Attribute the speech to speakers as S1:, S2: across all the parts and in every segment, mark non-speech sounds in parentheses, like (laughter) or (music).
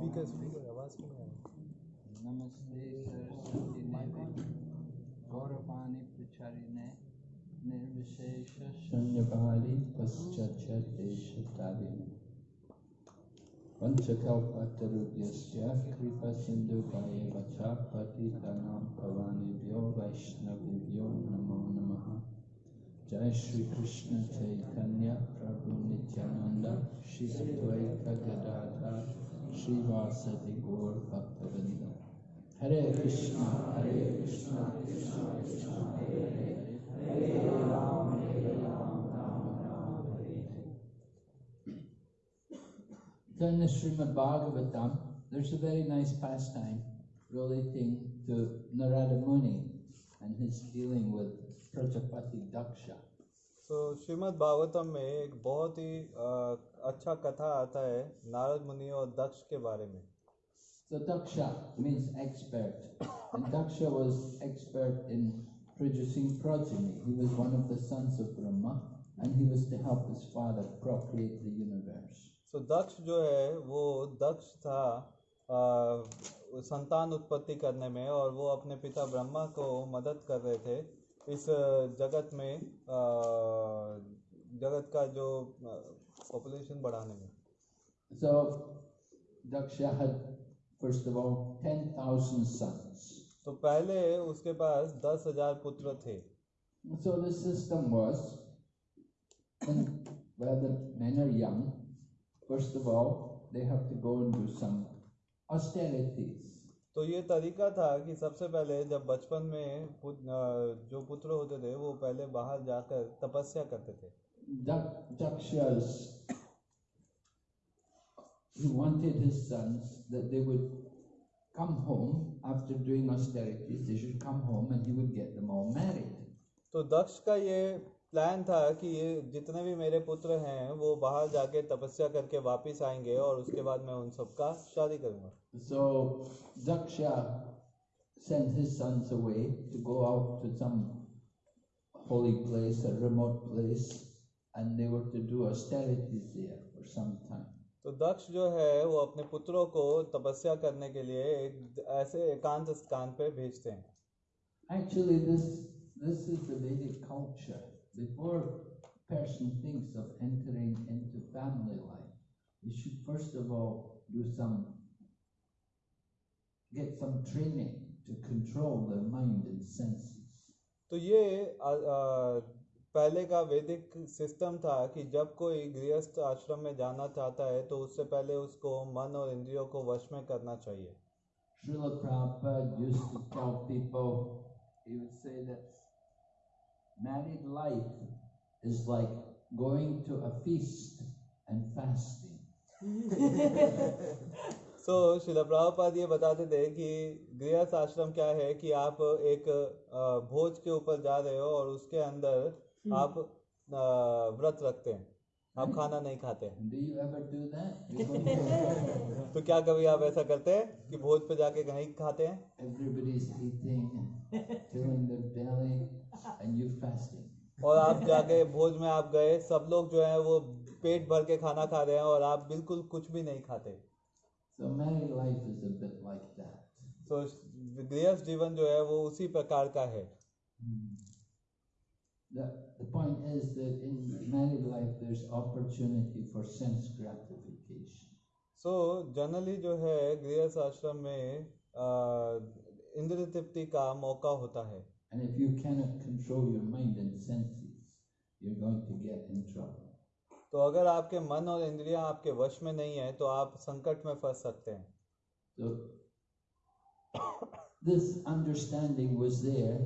S1: Speaker speaker आवाज़ क्यों नहीं
S2: नमस्ते सरस्वती देवी गौरवाणी प्रचारिणे निर्विशेष शून्यकाली पश्चाच्चदेशतारिणे पञ्चकल्पतरुभ्यश्च कृपसिन्धुकायैव च पतितानां भवानेभ्यो वैष्णवेभ्यो नमो नमः। जय श्री कृष्ण चैतन्य प्रभु नित्यानंद श्री गदाधर श्रीवासदि गौर भक्तवृंद हरे कृष्णा हरे कृष्णा कृष्णा कृष्णा हरे हरे हरे राम हरे Ram Ram Ram Hare Hare So in the Srimad Bhagavatam, there's a very nice pastime relating to Narada Muni and his dealing with Prajapati Daksha.
S1: तो श्रीमद् भागवतम में एक बहुत ही अच्छा कथा आता है नारद मुनि और दक्ष के बारे में।
S2: तो Daksha means expert Daksha was expert in producing
S1: तो दक्ष जो है वो दक्ष था संतान उत्पत्ति करने में और वो अपने पिता ब्रह्मा को मदद कर रहे थे। इस जगत में जगत का जो पॉपुलेशन बढ़ाने में।
S2: So Daksha had first of all 10000 sons
S1: तो पहले उसके पास दस हज़ार पुत्र थे।
S2: So this system was whether men are young first of all they have to go into some austerities
S1: तो ये तरीका था कि सबसे पहले जब बचपन में पुत, जो पुत्र होते थे वो पहले बाहर जाकर तपस्या करते थे। तो दक्ष का ये प्लान था कि ये जितने भी मेरे पुत्र हैं वो बाहर जाके तपस्या करके वापस आएँगे और उसके बाद मैं उन सबका शादी करूँगा
S2: So Daksha sent his sons away to go out to some holy place, a remote place, and they were to do austerities there for some time.
S1: तो दक्ष जो है वो अपने पुत्रों को तपस्या करने के लिए एक ऐसे एकांत स्थान पे भेजते हैं
S2: Actually, this this is the Vedic culture. Before a person thinks of entering into family life, he should first of all do some get some training to control their mind and senses.
S1: तो ये अ, अ, पहले का वैदिक system था कि जब कोई गृहस्थ आश्रम में जाना चाहता है तो उससे पहले उसको मन और इंद्रियों को वश में करना चाहिए
S2: Srila Prabhupada used to tell people, he would say that married life is like going to a feast and fasting.
S1: सो शिला प्रभुपाद ये बताते थे कि गृहस्थ आश्रम क्या है कि आप एक भोज के ऊपर जा रहे हो और उसके अंदर आप व्रत रखते हैं आप खाना नहीं खाते
S2: And do you ever do that? (laughs) You go to (laughs)
S1: तो क्या कभी आप ऐसा करते हैं कि भोज पे जाके नहीं खाते हैं? (laughs) और आप जाके भोज में आप गए सब लोग जो है वो पेट भर के खाना खा रहे हैं और आप बिल्कुल कुछ भी नहीं खाते।
S2: सो
S1: माय गृहस्थ जीवन जो है वो उसी प्रकार का है। So generally. So जो है गृहस्थ आश्रम में uh, इंद्र तृप्ति का मौका होता है।
S2: And if you cannot control your mind and senses, you're going to get in trouble.
S1: तो अगर आपके मन और इंद्रियाँ आपके वश में नहीं है तो आप संकट में फंस सकते हैं
S2: So this understanding was there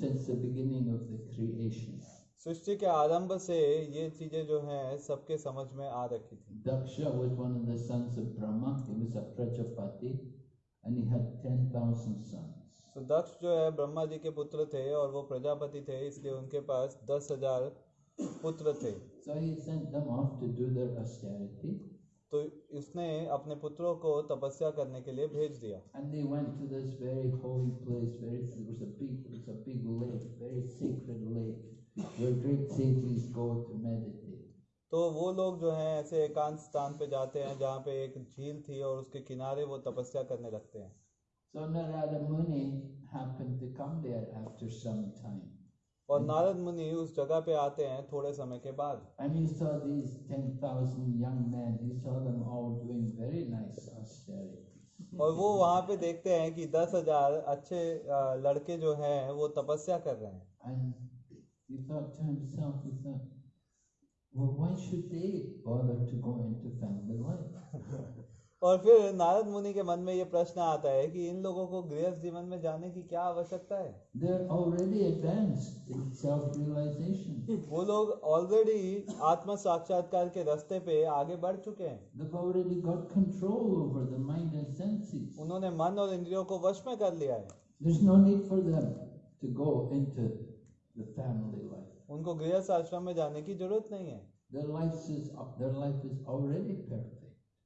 S2: since the beginning of the creation.
S1: सृष्टि के आरंभ से ये चीज़ें जो हैं सबके समझ में आ रखी थी
S2: Daksha was one of the sons of Brahma. He was a Prajapati and he had 10,000 sons.
S1: तो दक्ष जो है ब्रह्मा जी के पुत्र थे और वो प्रजापति थे इसलिए उनके पास दस हज़ार पुत्र थे। तो इसने अपने पुत्रों को तपस्या करने के लिए भेज दिया। तो वो लोग जो हैं ऐसे एकांत स्थान पे जाते हैं जहाँ पे एक झील थी और उसके किनारे वो तपस्या करने लगते हैं।
S2: So Narada Muni happened to come there after some time.
S1: और नारद मुनि उस जगह पे आते हैं थोड़े समय के बाद। और वो वहाँ पे देखते हैं कि दस हज़ार अच्छे लड़के जो हैं वो तपस्या कर रहे हैं।
S2: Well,
S1: और फिर नारद मुनि के मन में ये प्रश्न आता है कि इन लोगों को गृहस्थ जीवन में जाने की क्या आवश्यकता है? वो लोग ऑलरेडी आत्म साक्षात्कार के रास्ते पे आगे बढ़ चुके हैं। उन्होंने मन और इंद्रियों को वश में कर लिया है। उनको गृहस्थ आश्रम में जाने की ज़रूरत नहीं है।
S2: Their life is, their life is already perfect.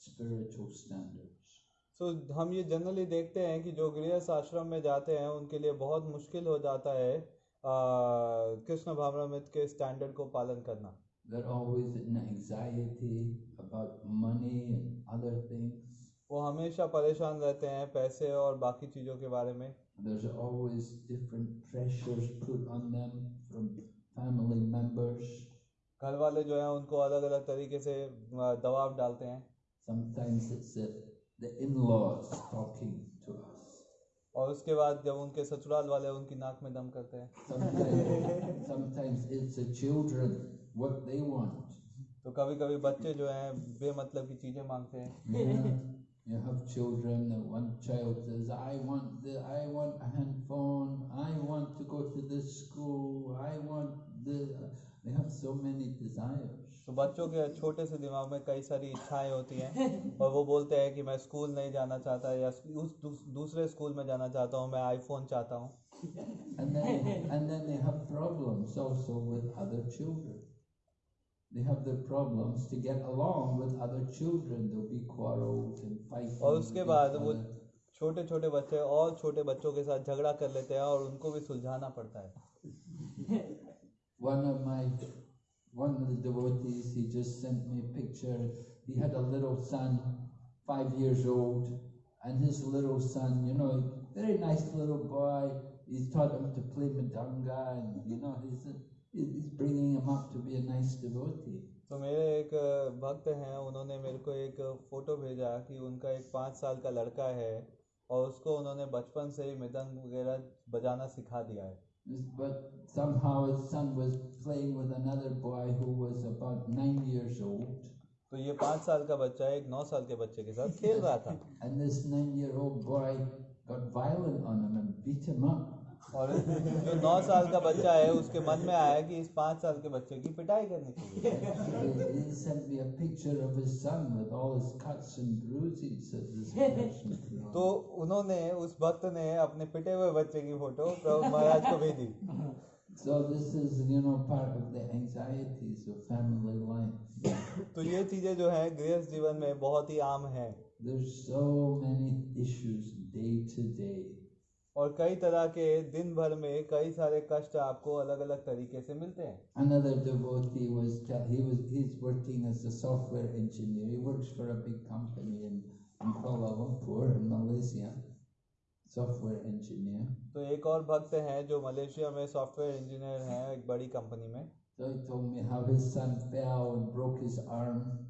S2: spiritual standards.
S1: तो हम ये जनरली देखते हैं कि जो गृहस्थ आश्रम में जाते हैं उनके लिए बहुत मुश्किल हो जाता है कृष्ण भावनामृत के स्टैंडर्ड को पालन करना
S2: They're always in anxiety about money and other things.
S1: वो हमेशा परेशान रहते हैं पैसे और बाकी चीज़ों के बारे में
S2: There's always different pressures put on them from family members.
S1: घर वाले जो हैं उनको अलग अलग तरीके से दबाव डालते हैं
S2: Sometimes it's the, the in-laws talking to us.
S1: और उसके बाद जब उनके ससुराल वाले उनकी नाक में दम करते हैं
S2: Sometimes, sometimes it's the children, what they want.
S1: तो कभी कभी बच्चे जो हैं बेमतलब की चीज़ें मांगते हैं
S2: Yeah, you have children, and one child says, I want the, I want a handphone, I want to go to this school, I want the, they have so many desires.
S1: तो बच्चों के छोटे से दिमाग में कई सारी इच्छाएँ होती हैं और वो बोलते हैं कि मैं स्कूल नहीं जाना चाहता या उस दूसरे स्कूल में जाना चाहता हूँ मैं आईफोन चाहता हूँ
S2: And then, and then they have problems also with other children. They have their problems to get along with other children. There'll be quarrels and fighting.
S1: और उसके बाद वो छोटे छोटे बच्चे और छोटे बच्चों के साथ झगड़ा कर लेते हैं और उनको भी सुलझाना पड़ता है
S2: One of my, one of the devotees, he just sent me a picture. He had a little son, five years old, and his little son, you know, very nice little boy. He's taught him to play madanga, and you know, he's he's bringing him up to be a nice devotee.
S1: तो मेरे एक भक्त हैं उन्होंने मेरे को एक photo भेजा कि उनका एक पाँच साल का लड़का है और उसको उन्होंने बचपन से ही मृदंग वगैरह बजाना सिखा दिया है
S2: But somehow his son was playing with another boy who was about nine years old,
S1: तो ये पाँच साल का बच्चा एक नौ साल के बच्चे के साथ खेल रहा था (laughs)
S2: and this nine-year-old boy got violent on him and beat him up.
S1: और जो नौ साल का बच्चा है उसके मन में आया कि इस पाँच साल के बच्चे की पिटाई करनी चाहिए. तो उन्होंने उस भक्त ने अपने पिटे हुए बच्चे की फ़ोटो प्रभु महाराज को भेजी
S2: So this is, you know, part of the anxieties of family life.
S1: तो ये चीज़ें जो है गृहस्थ जीवन में बहुत ही आम है
S2: There's so many issues day to day.
S1: और कई तरह के दिन भर में कई सारे kast आपको अलग अलग तरीके से मिलते हैं
S2: Another devotee was he was he's working as a software engineer. He works for a big company in, in Kuala Lumpur in Malaysia. Software engineer.
S1: तो एक और भक्त हैं जो मलेशिया में सॉफ्टवेयर इंजीनियर हैं एक बड़ी कंपनी में
S2: So he told me how his son fell and broke his arm.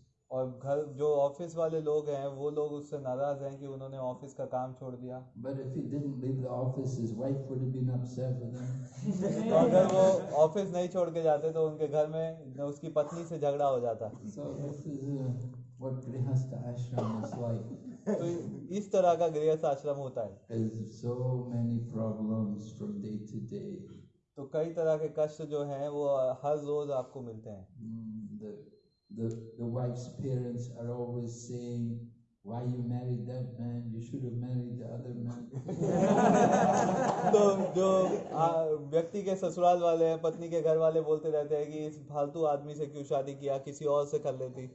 S1: और घर जो ऑफ़िस वाले लोग हैं वो लोग उससे नाराज़ हैं कि उन्होंने ऑफ़िस का काम छोड़ दिया। तो अगर वो ऑफ़िस नहीं छोड़ के जाते तो उनके घर में उसकी पत्नी से झगड़ा हो जाता। तो इस तरह का गृहस्थ आश्रम होता है। तो कई तरह के कष्ट जो हैं वो हर रोज आपको मिलते हैं।
S2: The, the wife's parents are always saying, why you married that man? You should have married the other man.
S1: तो जो व्यक्ति के ससुराल वाले हैं पत्नी के घर वाले बोलते रहते हैं कि इस फालतू आदमी से क्यों शादी किया किसी और से कर लेती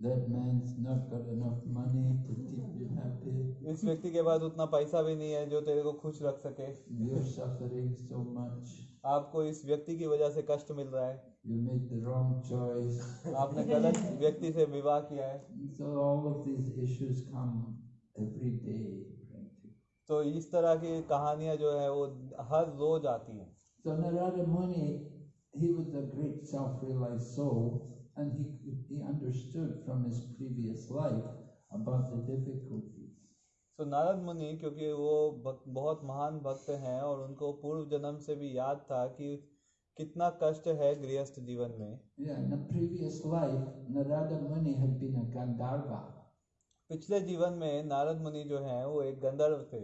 S2: that man's not got enough money to keep you happy.
S1: इस व्यक्ति के पास उतना पैसा भी नहीं है जो तेरे को खुश रख सके
S2: You're suffering so much.
S1: आपको इस व्यक्ति की वजह से कष्ट मिल रहा है
S2: You made the wrong choice.
S1: आपने गलत व्यक्ति से विवाह किया है
S2: So all of these issues come every day.
S1: तो इस तरह की कहानियाँ जो है वो हर रोज आती हैं
S2: So Narada Muni, he was a great self-realized soul, and he he understood from his previous life about the difficulties.
S1: तो नारद मुनि क्योंकि वो बहुत महान भक्त हैं और उनको पूर्व जन्म से भी याद था कि कितना कष्ट है गृहस्थ जीवन में। पिछले जीवन में नारद मुनि जो है वो एक गंधर्व थे।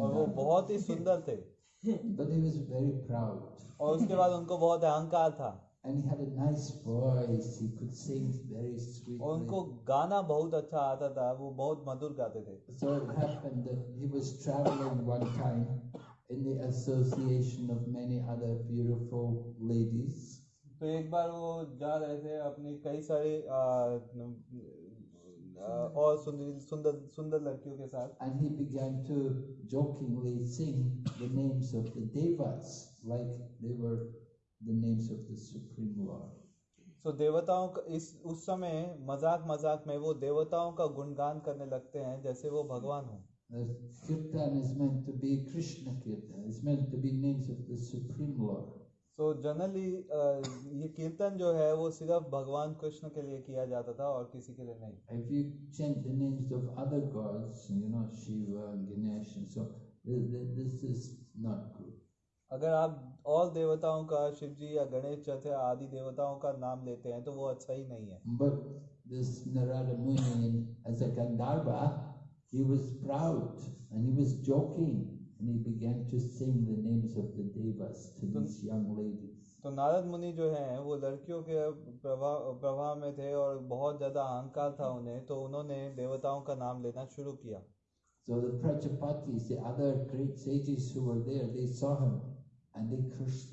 S1: और वो बहुत ही सुंदर थे। (laughs) और उसके बाद उनको बहुत अहंकार था।
S2: And he had a nice voice he could sing very sweet
S1: और उनको गाना बहुत अच्छा आता था वो बहुत मधुर गाते थे।
S2: So it happened that he was travelling one time in the association of many other beautiful ladies.
S1: तो एक बार वो जा रहे थे अपनी कई सारी और सुंदर सुंदर सुंदर लड़कियों के साथ
S2: And he began to jokingly sing the names of the devas like they were the names of the Supreme Lord.
S1: तो देवताओं का इस उस समय मज़ाक मज़ाक में वो देवताओं का गुणगान करने लगते हैं जैसे वो भगवान हो
S2: The kirtan is meant to be Krishna kirtan. It's meant to be names of the Supreme Lord.
S1: तो जनरली ये कीर्तन जो है वो सिर्फ़ भगवान कृष्ण के लिए किया जाता था और किसी के लिए नहीं
S2: If you chant the names of other gods, you know, Shiva Ganesh and so, th- th- this is not good.
S1: अगर आप और देवताओं का शिव जी या गणेश चौथे आदि देवताओं का नाम लेते हैं तो वो अच्छा ही नहीं है
S2: But this Narada Muni, as a Gandharva, he was proud and he was joking and he began to sing the names of the devas to these young ladies.
S1: तो नारद मुनि जो हैं वो लड़कियों के प्रभाव प्रभाव में थे और बहुत ज्यादा अहंकार था उन्हें तो उन्होंने देवताओं का नाम लेना शुरू किया
S2: So the Prajapatis, the other great sages who were there, they saw him and they cursed him.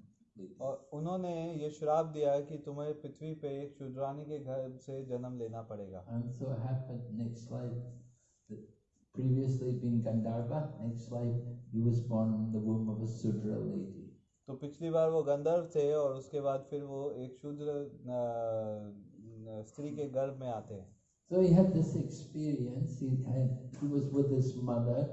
S1: और उन्होंने ये श्राप दिया कि तुम्हें पृथ्वी पे एक शूद्रानी के घर से जन्म लेना पड़ेगा
S2: And so happened next life that previously being Gandharva, next life he was born in the womb of a Sudra lady.
S1: तो पिछली बार वो गंधर्व थे और उसके बाद फिर वो एक शूद्र स्त्री के गर्भ में आते हैं
S2: So he had this experience. He had he was with his mother.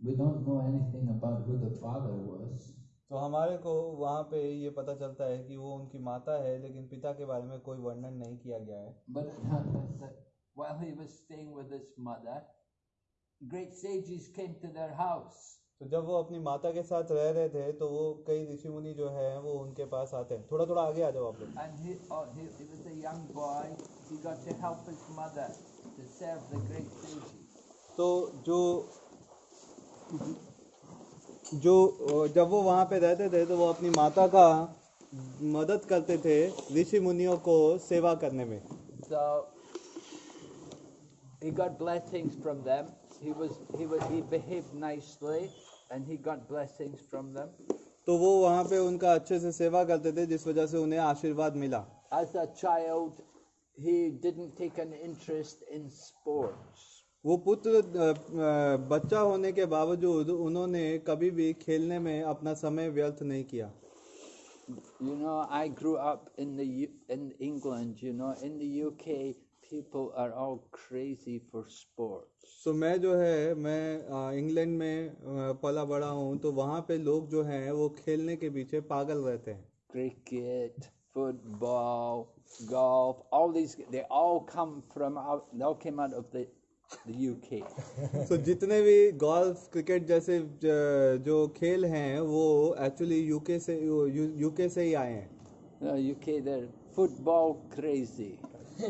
S2: We don't know anything about who the father was.
S1: तो हमारे को वहाँ पे ये पता चलता है कि वो उनकी माता है लेकिन पिता के बारे में कोई वर्णन नहीं किया गया है
S2: But while he was staying with his mother, great sages came to their house.
S1: तो जब वो अपनी माता के साथ रह रहे थे तो वो कई ऋषि मुनि जो है वो उनके पास आते हैं थोड़ा थोड़ा आगे आ जाओ आप लोग
S2: And he, oh, he, he was a young boy. He got to help his mother to serve the great sages.
S1: तो जो जो जब वो वहाँ पे रहते थे तो वो अपनी माता का मदद करते थे ऋषि मुनियों को सेवा करने में
S3: So he got blessings from them. He was he was he behaved nicely, and he got blessings from them.
S1: तो वो वहाँ पे उनका अच्छे से सेवा करते थे जिस वजह से उन्हें आशीर्वाद मिला
S3: As a child, he didn't take an interest in sports.
S1: वो पुत्र अ, अ, बच्चा होने के बावजूद उन्होंने कभी भी खेलने में अपना समय व्यर्थ नहीं किया
S3: You know, I grew up in the U- in England. You know, in the UK, people are all crazy for sports.
S1: तो मैं जो है मैं इंग्लैंड में पला बड़ा हूँ तो वहाँ पे लोग जो हैं वो खेलने के पीछे पागल रहते हैं
S3: Cricket, football, golf. All these they all come from out. They all came out of the UK. (laughs)
S1: so, जितने भी गोल्फ क्रिकेट जैसे जो खेल हैं वो एक्चुअली यूके से यूके से ही आए हैं।
S3: यूके इधर फुटबॉल क्रेजी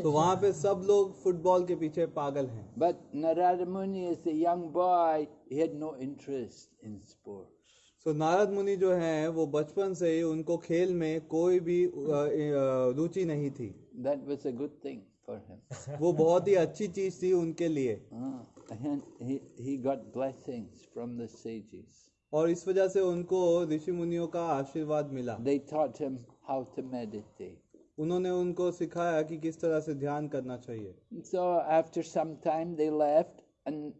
S1: तो वहाँ पे सब लोग फुटबॉल के पीछे पागल हैं।
S3: But Narad Muni is a young boy he no interest in sports
S1: so Narad Muni जो है वो बचपन से ही उनको खेल में कोई भी रुचि नहीं थी।
S3: That was a good thing for him.
S1: वो बहुत ही अच्छी चीज़ थी उनके लिए
S3: Ah, and he, he got blessings from the sages.
S1: और इस वजह से उनको ऋषि मुनियों का आशीर्वाद मिला
S3: They taught him how to meditate.
S1: उन्होंने उनको सिखाया कि किस तरह से ध्यान करना चाहिए
S3: So after some time they left and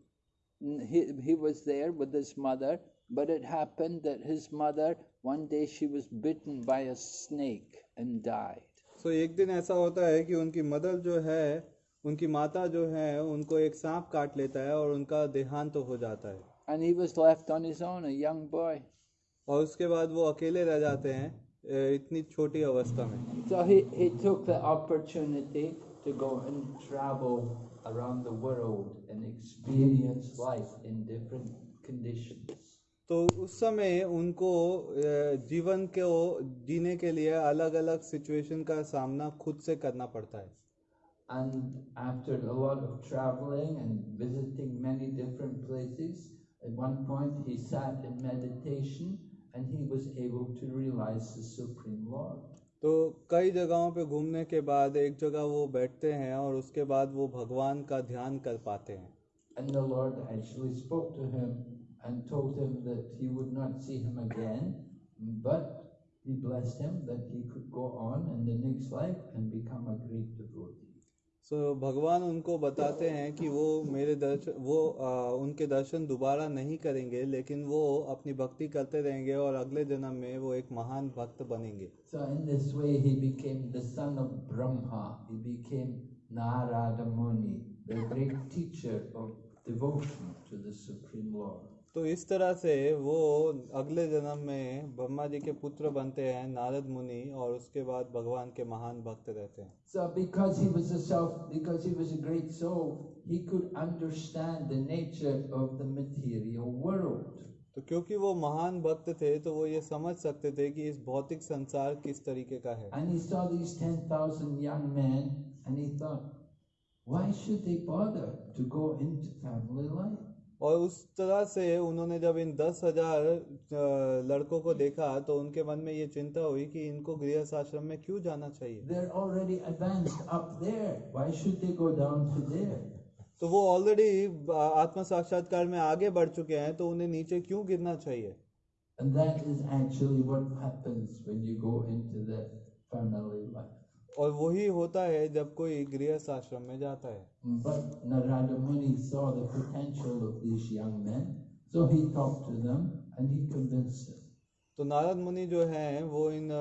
S3: he, he was there with his mother, but it happened that his mother, one day she was bitten by a snake and died.
S1: सो एक दिन ऐसा होता है कि उनकी मदर जो है उनकी माता जो है उनको एक सांप काट लेता है और उनका देहांत हो जाता है।
S3: And he was left on his own a young boy
S1: और उसके बाद वो अकेले रह जाते हैं इतनी छोटी अवस्था में।
S3: So he he took the opportunity to go and travel around the world and experience life in different conditions
S1: तो उस समय उनको अ, जीवन को जीने के लिए अलग अलग सिचुएशन का सामना खुद से करना पड़ता है
S2: And after a lot of traveling and visiting many different places, at one point he sat in meditation and he was able to realize the Supreme Lord.
S1: तो कई जगहों पे घूमने के बाद एक जगह वो बैठते हैं और उसके बाद वो भगवान का ध्यान कर पाते हैं
S2: And the Lord actually spoke to him and told him that he would not see him again, but he blessed him that he could go on in the next life and become a great devotee.
S1: सो भगवान उनको बताते हैं कि वो मेरे दर्शन वो आ, उनके दर्शन दोबारा नहीं करेंगे लेकिन वो अपनी भक्ति करते रहेंगे और अगले जन्म में वो एक महान भक्त बनेंगे
S2: So in this way he became the son of Brahma. He became Narada Muni, the great teacher of devotion to the Supreme Lord.
S1: तो इस तरह से वो अगले जन्म में ब्रह्मा जी के पुत्र बनते हैं नारद मुनि और उसके बाद भगवान के महान भक्त रहते हैं
S2: So because he was a self, because he was a great soul, he could understand the nature of the material world.
S1: तो क्योंकि वो महान भक्त थे तो वो ये समझ सकते थे कि इस भौतिक संसार किस तरीके का है
S2: And he saw these 10,000 young men and he thought, why should they bother to go into family life?
S1: और उस तरह से उन्होंने जब इन दस हज़ार लड़कों को देखा तो उनके मन में ये चिंता हुई कि इनको गृहस्थ आश्रम में क्यों जाना चाहिए? तो वो ऑलरेडी आत्म साक्षात्कार में आगे बढ़ चुके हैं तो उन्हें नीचे क्यों गिरना चाहिए?
S2: And that is actually what happens when you go into the family life.
S1: और वही होता है जब कोई गृहस्थ आश्रम में जाता है
S2: But Narada Muni saw the potential of these young men, so he talked to them and he convinced them.
S1: तो नारद मुनि जो हैं वो इन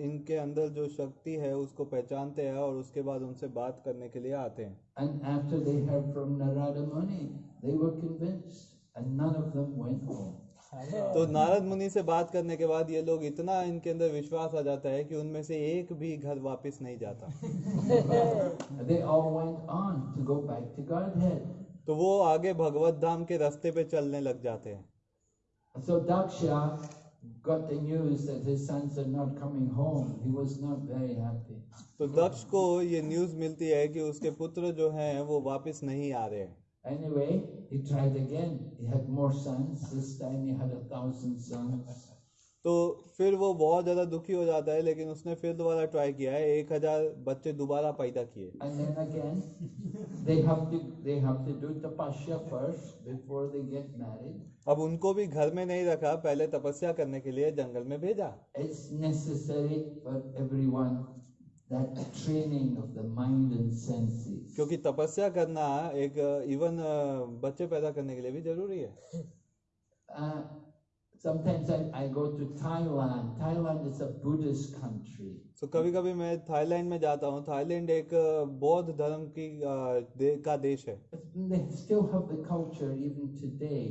S1: इनके अंदर जो शक्ति है उसको पहचानते हैं और उसके बाद उनसे बात करने के लिए आते हैं
S2: And after they heard from Narada Muni, they were convinced, and none of them went home.
S1: तो नारद मुनि से बात करने के बाद ये लोग इतना इनके अंदर विश्वास आ जाता है कि उनमें से एक भी घर वापस नहीं जाता. (laughs) तो वो आगे भगवत धाम के रास्ते पे चलने लग जाते हैं
S2: So Daksha got the news that his sons are not coming home. He was not very happy.
S1: तो दक्ष को ये न्यूज़ मिलती है कि उसके पुत्र जो हैं वो वापस नहीं आ रहे हैं
S2: Anyway, he tried again. He had more sons. This time he had a thousand sons.
S1: तो फिर वो बहुत ज़्यादा दुखी हो जाता है लेकिन उसने फिर दोबारा ट्राई किया है एक हज़ार बच्चे दोबारा पैदा किए अब उनको भी घर में नहीं रखा पहले तपस्या करने के लिए जंगल में भेजा
S2: it's necessary for that training of the mind and senses.
S1: क्योंकि तपस्या करना एक इवन बच्चे पैदा करने के लिए भी जरूरी है
S2: Uh, sometimes I, I go to Thailand. Thailand is a Buddhist country.
S1: तो कभी कभी मैं थाईलैंड में जाता हूँ थाईलैंड एक बौद्ध धर्म की अ, दे, का देश है
S2: But They still have the culture even today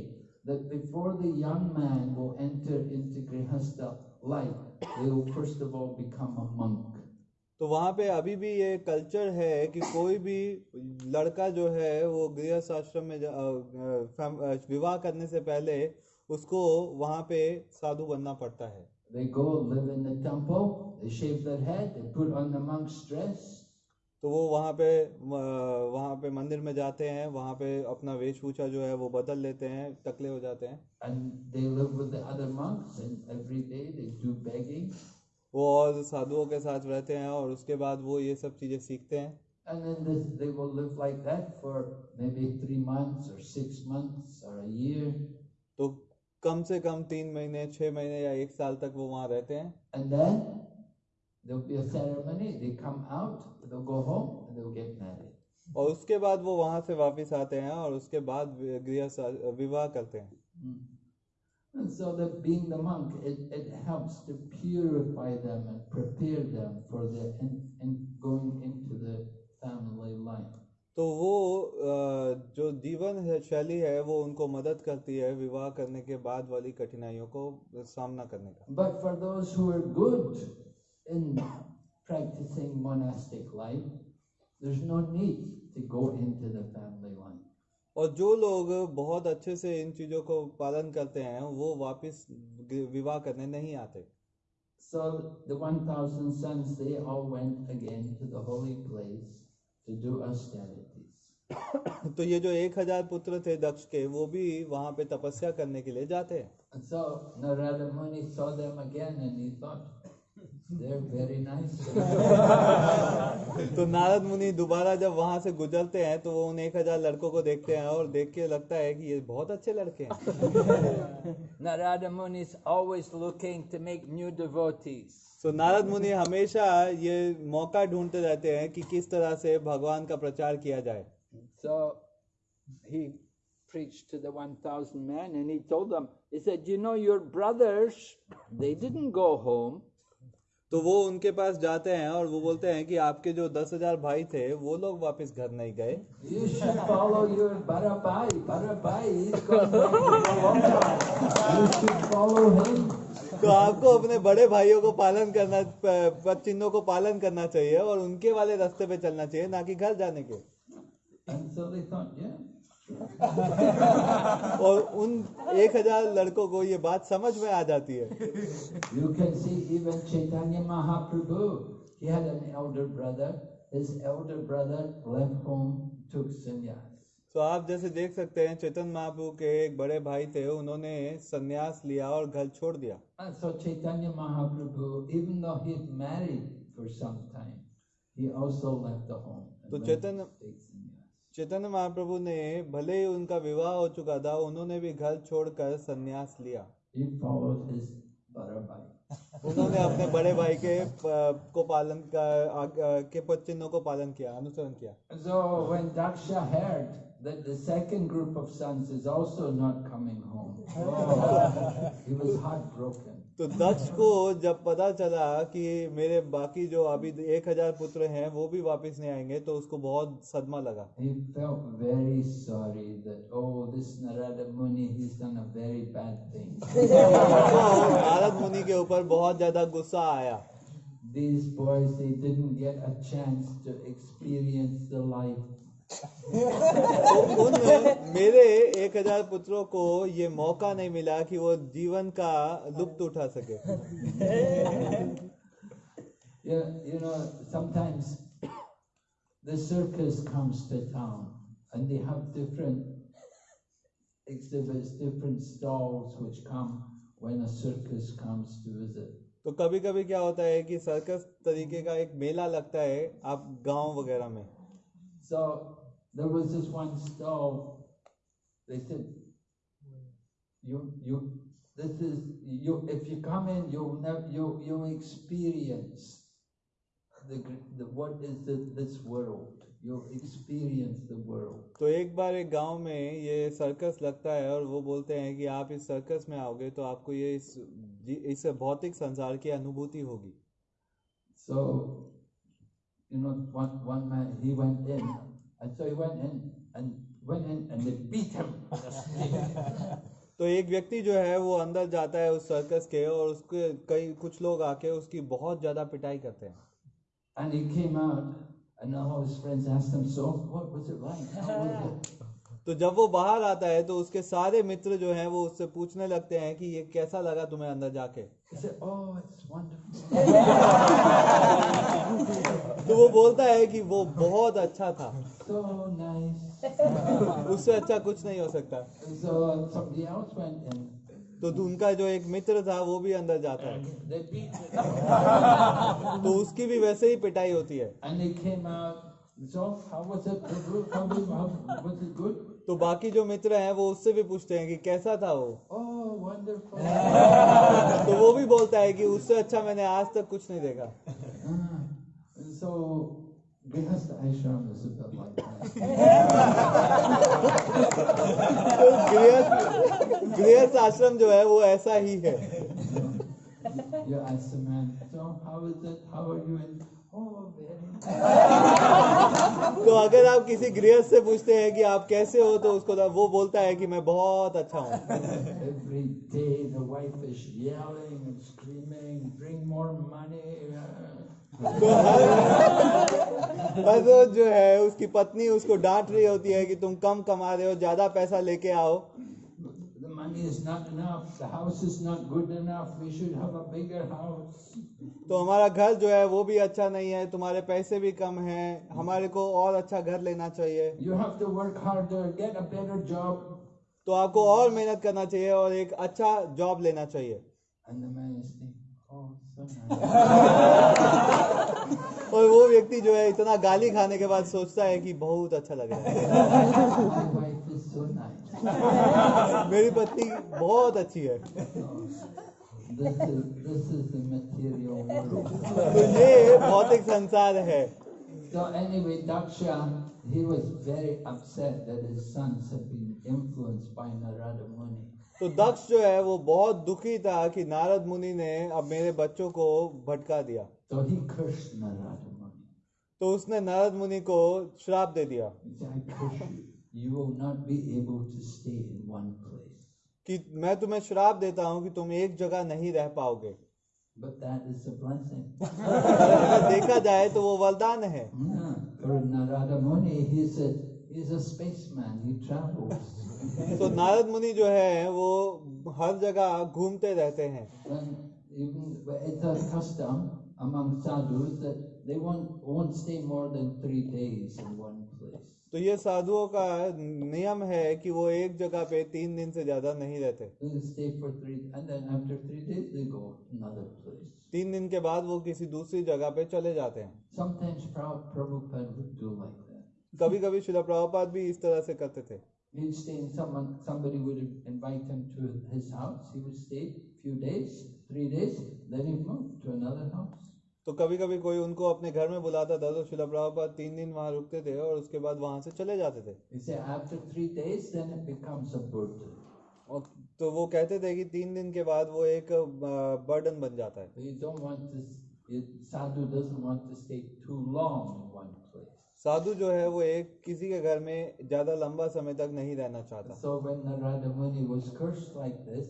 S2: that before the young man will enter into Grihastha life, they will first of all become a monk.
S1: तो वहाँ पे अभी भी ये कल्चर है कि कोई भी लड़का जो है वो गृहस्थ आश्रम में विवाह करने से पहले उसको वहाँ पे साधु बनना पड़ता है। तो वो वहाँ पे वहाँ पे मंदिर में जाते हैं वहाँ पे अपना वेशभूषा जो है वो बदल लेते हैं टकले हो जाते हैं। वो और साधुओं के साथ रहते हैं और उसके बाद वो ये सब चीज़ें सीखते हैं
S2: And then this, they will live like that for maybe three months or six months or a year.
S1: तो कम से कम तीन महीने छः महीने या एक साल तक वो वहाँ रहते हैं
S2: And then there'll be a ceremony. They come out, they'll go home, and they'll get married.
S1: और उसके बाद वो वहाँ से वापस आते हैं और उसके बाद गृह विवाह करते हैं
S2: Mm. And so that being the monk, it, it helps to purify them and prepare them for the in, in going into the family life.
S1: तो वो अ, जो जीवन है शैली है वो उनको मदद करती है विवाह करने के बाद वाली कठिनाइयों को सामना करने का
S2: But for those who are good in practicing monastic life, there's no need to go into the family life.
S1: और जो लोग बहुत अच्छे से इन चीज़ों को पालन करते हैं वो वापस विवाह करने नहीं आते
S2: So the 1,000 sons, they all went again to the holy place to do austerities.
S1: तो ये जो एक हज़ार पुत्र थे दक्ष के वो भी वहाँ पे तपस्या करने के लिए जाते हैं
S2: And so Narada Muni saw them again and he thought,
S1: तो नारद मुनि दोबारा जब वहाँ से गुजरते हैं तो वो उन एक हज़ार लड़कों को देखते हैं और देख के लगता है कि ये बहुत अच्छे लड़के हैं। (laughs)
S3: Narad Muni is always looking to make new devotees
S1: so Narad Muni हमेशा ये मौका ढूंढते रहते हैं कि किस तरह से भगवान का प्रचार किया जाए।
S3: सो ही preached to the 1000 men and he told them he said you know your brothers they didn't go home.
S1: तो वो उनके पास जाते हैं और वो बोलते हैं कि आपके जो दस हज़ार भाई थे वो लोग वापस घर नहीं गए. तो आपको अपने बड़े भाइयों को पालन करना चिन्हों को पालन करना चाहिए और उनके वाले रास्ते पे चलना चाहिए ना कि घर जाने के। (laughs) और उन एक हज़ार लड़कों को ये बात समझ में आ जाती है।
S2: You can see even Chaitanya Mahaprabhu brother is elder brother left home to sannyas
S1: तो आप जैसे देख सकते हैं चेतन महाप्रभु के एक बड़े भाई थे उन्होंने संन्यास लिया और घर छोड़ दिया।
S2: So Chaitanya Mahaprabhu even though married for some
S1: तो चैतन्य चैतन्य- महाप्रभु ने भले ही उनका विवाह हो चुका था उन्होंने भी घर छोड़कर सन्यास लिया. उन्होंने अपने बड़े भाई के को पालन का के चिन्हों को पालन किया अनुसरण किया
S2: So when Daksha heard that the second group of sons is also not coming home, oh, he was heartbroken.
S1: तो दक्ष को जब पता चला कि मेरे बाकी जो अभी एक हज़ार पुत्र हैं वो भी वापस नहीं आएँगे तो उसको बहुत सदमा लगा।
S2: oh, (laughs)
S1: हाँ, नारद मुनि के ऊपर बहुत ज़्यादा गुस्सा आया।
S2: These boys, they didn't get a chance to experience the life
S1: तो उन मेरे एक हज़ार पुत्रों को ये मौका नहीं मिला कि वो जीवन का लुप्त उठा सके
S2: You, you know, sometimes the circus comes to town and they have different exhibits, different stalls which come when a circus comes to visit.
S1: तो कभी कभी क्या होता है कि सर्कस तरीके का एक मेला लगता है आप गाँव वगैरह में
S2: So there was this one stall. They said, "You, you, this is you. If you come in, you'll never, you, you'll experience the, the what is the, this world. You'll experience the world.
S1: तो एक बार एक गाँव में ये circus लगता है और वो बोलते हैं कि आप इस सर्कस में आओगे तो आपको ये इस इस भौतिक संसार की अनुभूति होगी
S2: So, you know, one, one man, he went in, and so he went in and went in and they beat him.
S1: तो एक व्यक्ति जो है वो अंदर जाता है उस सर्कस के और उसके कई कुछ लोग आके उसकी बहुत ज़्यादा पिटाई करते हैं
S2: And he came out, and all his friends asked him, So, what was it like?
S1: तो जब वो बाहर आता है तो उसके सारे मित्र जो हैं वो उससे पूछने लगते हैं कि ये कैसा लगा तुम्हें अंदर जाके? (laughs) तो वो बोलता है कि वो बहुत अच्छा था। उससे अच्छा कुछ नहीं हो सकता।
S2: तो,
S1: तो उनका जो एक मित्र था वो भी अंदर जाता है। (laughs) तो उसकी भी वैसे ही पिटाई होती है। तो बाकी जो मित्र हैं वो उससे भी पूछते हैं कि कैसा था वो? (laughs) तो वो भी बोलता है कि उससे अच्छा मैंने आज तक कुछ नहीं देखा। गृहस्थ आश्रम (laughs) तो जो है वो ऐसा ही है। तो अगर आप किसी गृहस्थ से पूछते हैं कि आप कैसे हो तो उसको वो बोलता है कि मैं बहुत अच्छा हूँ। तो हर हर रोज जो है उसकी पत्नी उसको डांट रही होती है कि तुम कम कमा रहे हो ज़्यादा पैसा लेके आओ।
S2: The money is not enough. The house is not good enough. We should have a bigger house.
S1: तो हमारा घर जो है वो भी अच्छा नहीं है तुम्हारे पैसे भी कम हैं हमारे को और अच्छा घर लेना चाहिए
S2: You have to work harder, get a better job.
S1: तो आपको और मेहनत करना चाहिए और एक अच्छा जॉब लेना चाहिए
S2: And the man is thinking, oh, so nice.
S1: और वो व्यक्ति जो है इतना गाली खाने के बाद सोचता है कि बहुत अच्छा लग रहा है (laughs) मेरी पत्नी बहुत अच्छी है। तो ये भौतिक संसार है।
S2: So anyway, Daksha, he was very upset that his sons had been influenced by Narada Muni.
S1: तो दक्ष जो है वो बहुत दुखी था कि नारद मुनि ने अब मेरे बच्चों को भटका दिया।
S2: तो ही कृष्ण नारद मुनि
S1: तो उसने नारद मुनि को श्राप दे दिया।
S2: You. Will not be able to stay in one place.
S1: कि मैं तुम्हें श्राप देता हूँ कि तुम एक जगह नहीं रह पाओगे
S2: But that is a blessing.
S1: देखा जाए तो वो वरदान है
S2: Yeah. For Narada Muni, he's a, he's a spaceman. He travels.
S1: तो नारद मुनि जो है वो हर जगह घूमते रहते हैं
S2: And even it's a custom among sadhus that they won't, won't stay more than three days in one.
S1: तो ये साधुओं का नियम है कि वो एक जगह पे तीन दिन से ज़्यादा नहीं रहते। तीन दिन के बाद वो किसी दूसरी जगह पे चले जाते हैं। कभी कभी शिला प्रभुपाद भी इस तरह से करते थे।
S2: Days,
S1: तो कभी कभी कोई उनको अपने घर में बुलाता था तो शिला प्रभुपाद तीन दिन वहाँ रुकते थे और उसके बाद वहाँ से चले जाते थे। और तो वो कहते थे कि तीन दिन के बाद वो एक बर्डन बन जाता है। साधु जो है वो एक किसी के घर में ज़्यादा लंबा समय तक नहीं रहना चाहता।
S2: So like this.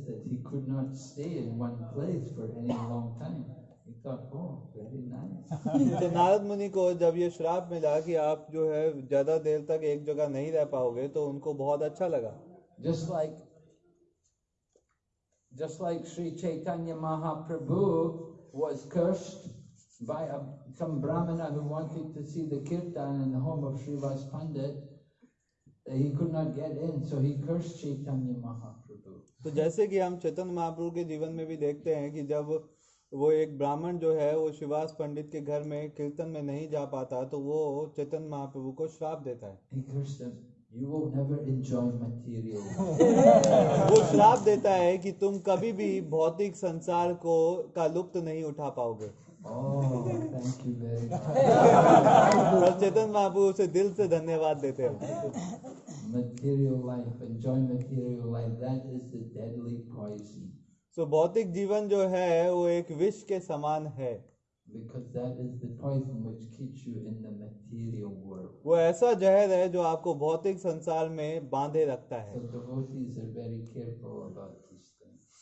S2: Oh, (laughs)
S1: तो नारद मुनि को जब ये श्राप मिला कि आप जो है ज़्यादा देर तक एक जगह नहीं रह पाओगे तो उनको बहुत अच्छा लगा।
S2: Just like just like Shri Chaitanya Mahaprabhu was cursed by a, some brahmana who wanted to see the kirtan in the home of Sri Vas Pandit, he could not get in, so
S1: तो जैसे कि हम चेतन महाप्रभु के जीवन में भी देखते हैं कि जब वो एक ब्राह्मण जो है वो शिवास पंडित के घर में कीर्तन में नहीं जा पाता तो वो चेतन महाप्रभु को श्राप देता है। (laughs) वो श्राप देता है कि तुम कभी भी भौतिक संसार को का लुप्त नहीं उठा पाओगे।
S2: oh,
S1: चेतन महाप्रभु उसे दिल से धन्यवाद देते हैं।
S2: Material life enjoy material life. That is the deadly poison.
S1: सो भौतिक जीवन जो है वो एक विष के समान है
S2: Because that is the poison which keeps you in the material world.
S1: वो ऐसा जहर है जो आपको भौतिक संसार में बांधे रखता है
S2: So devotees are very careful about.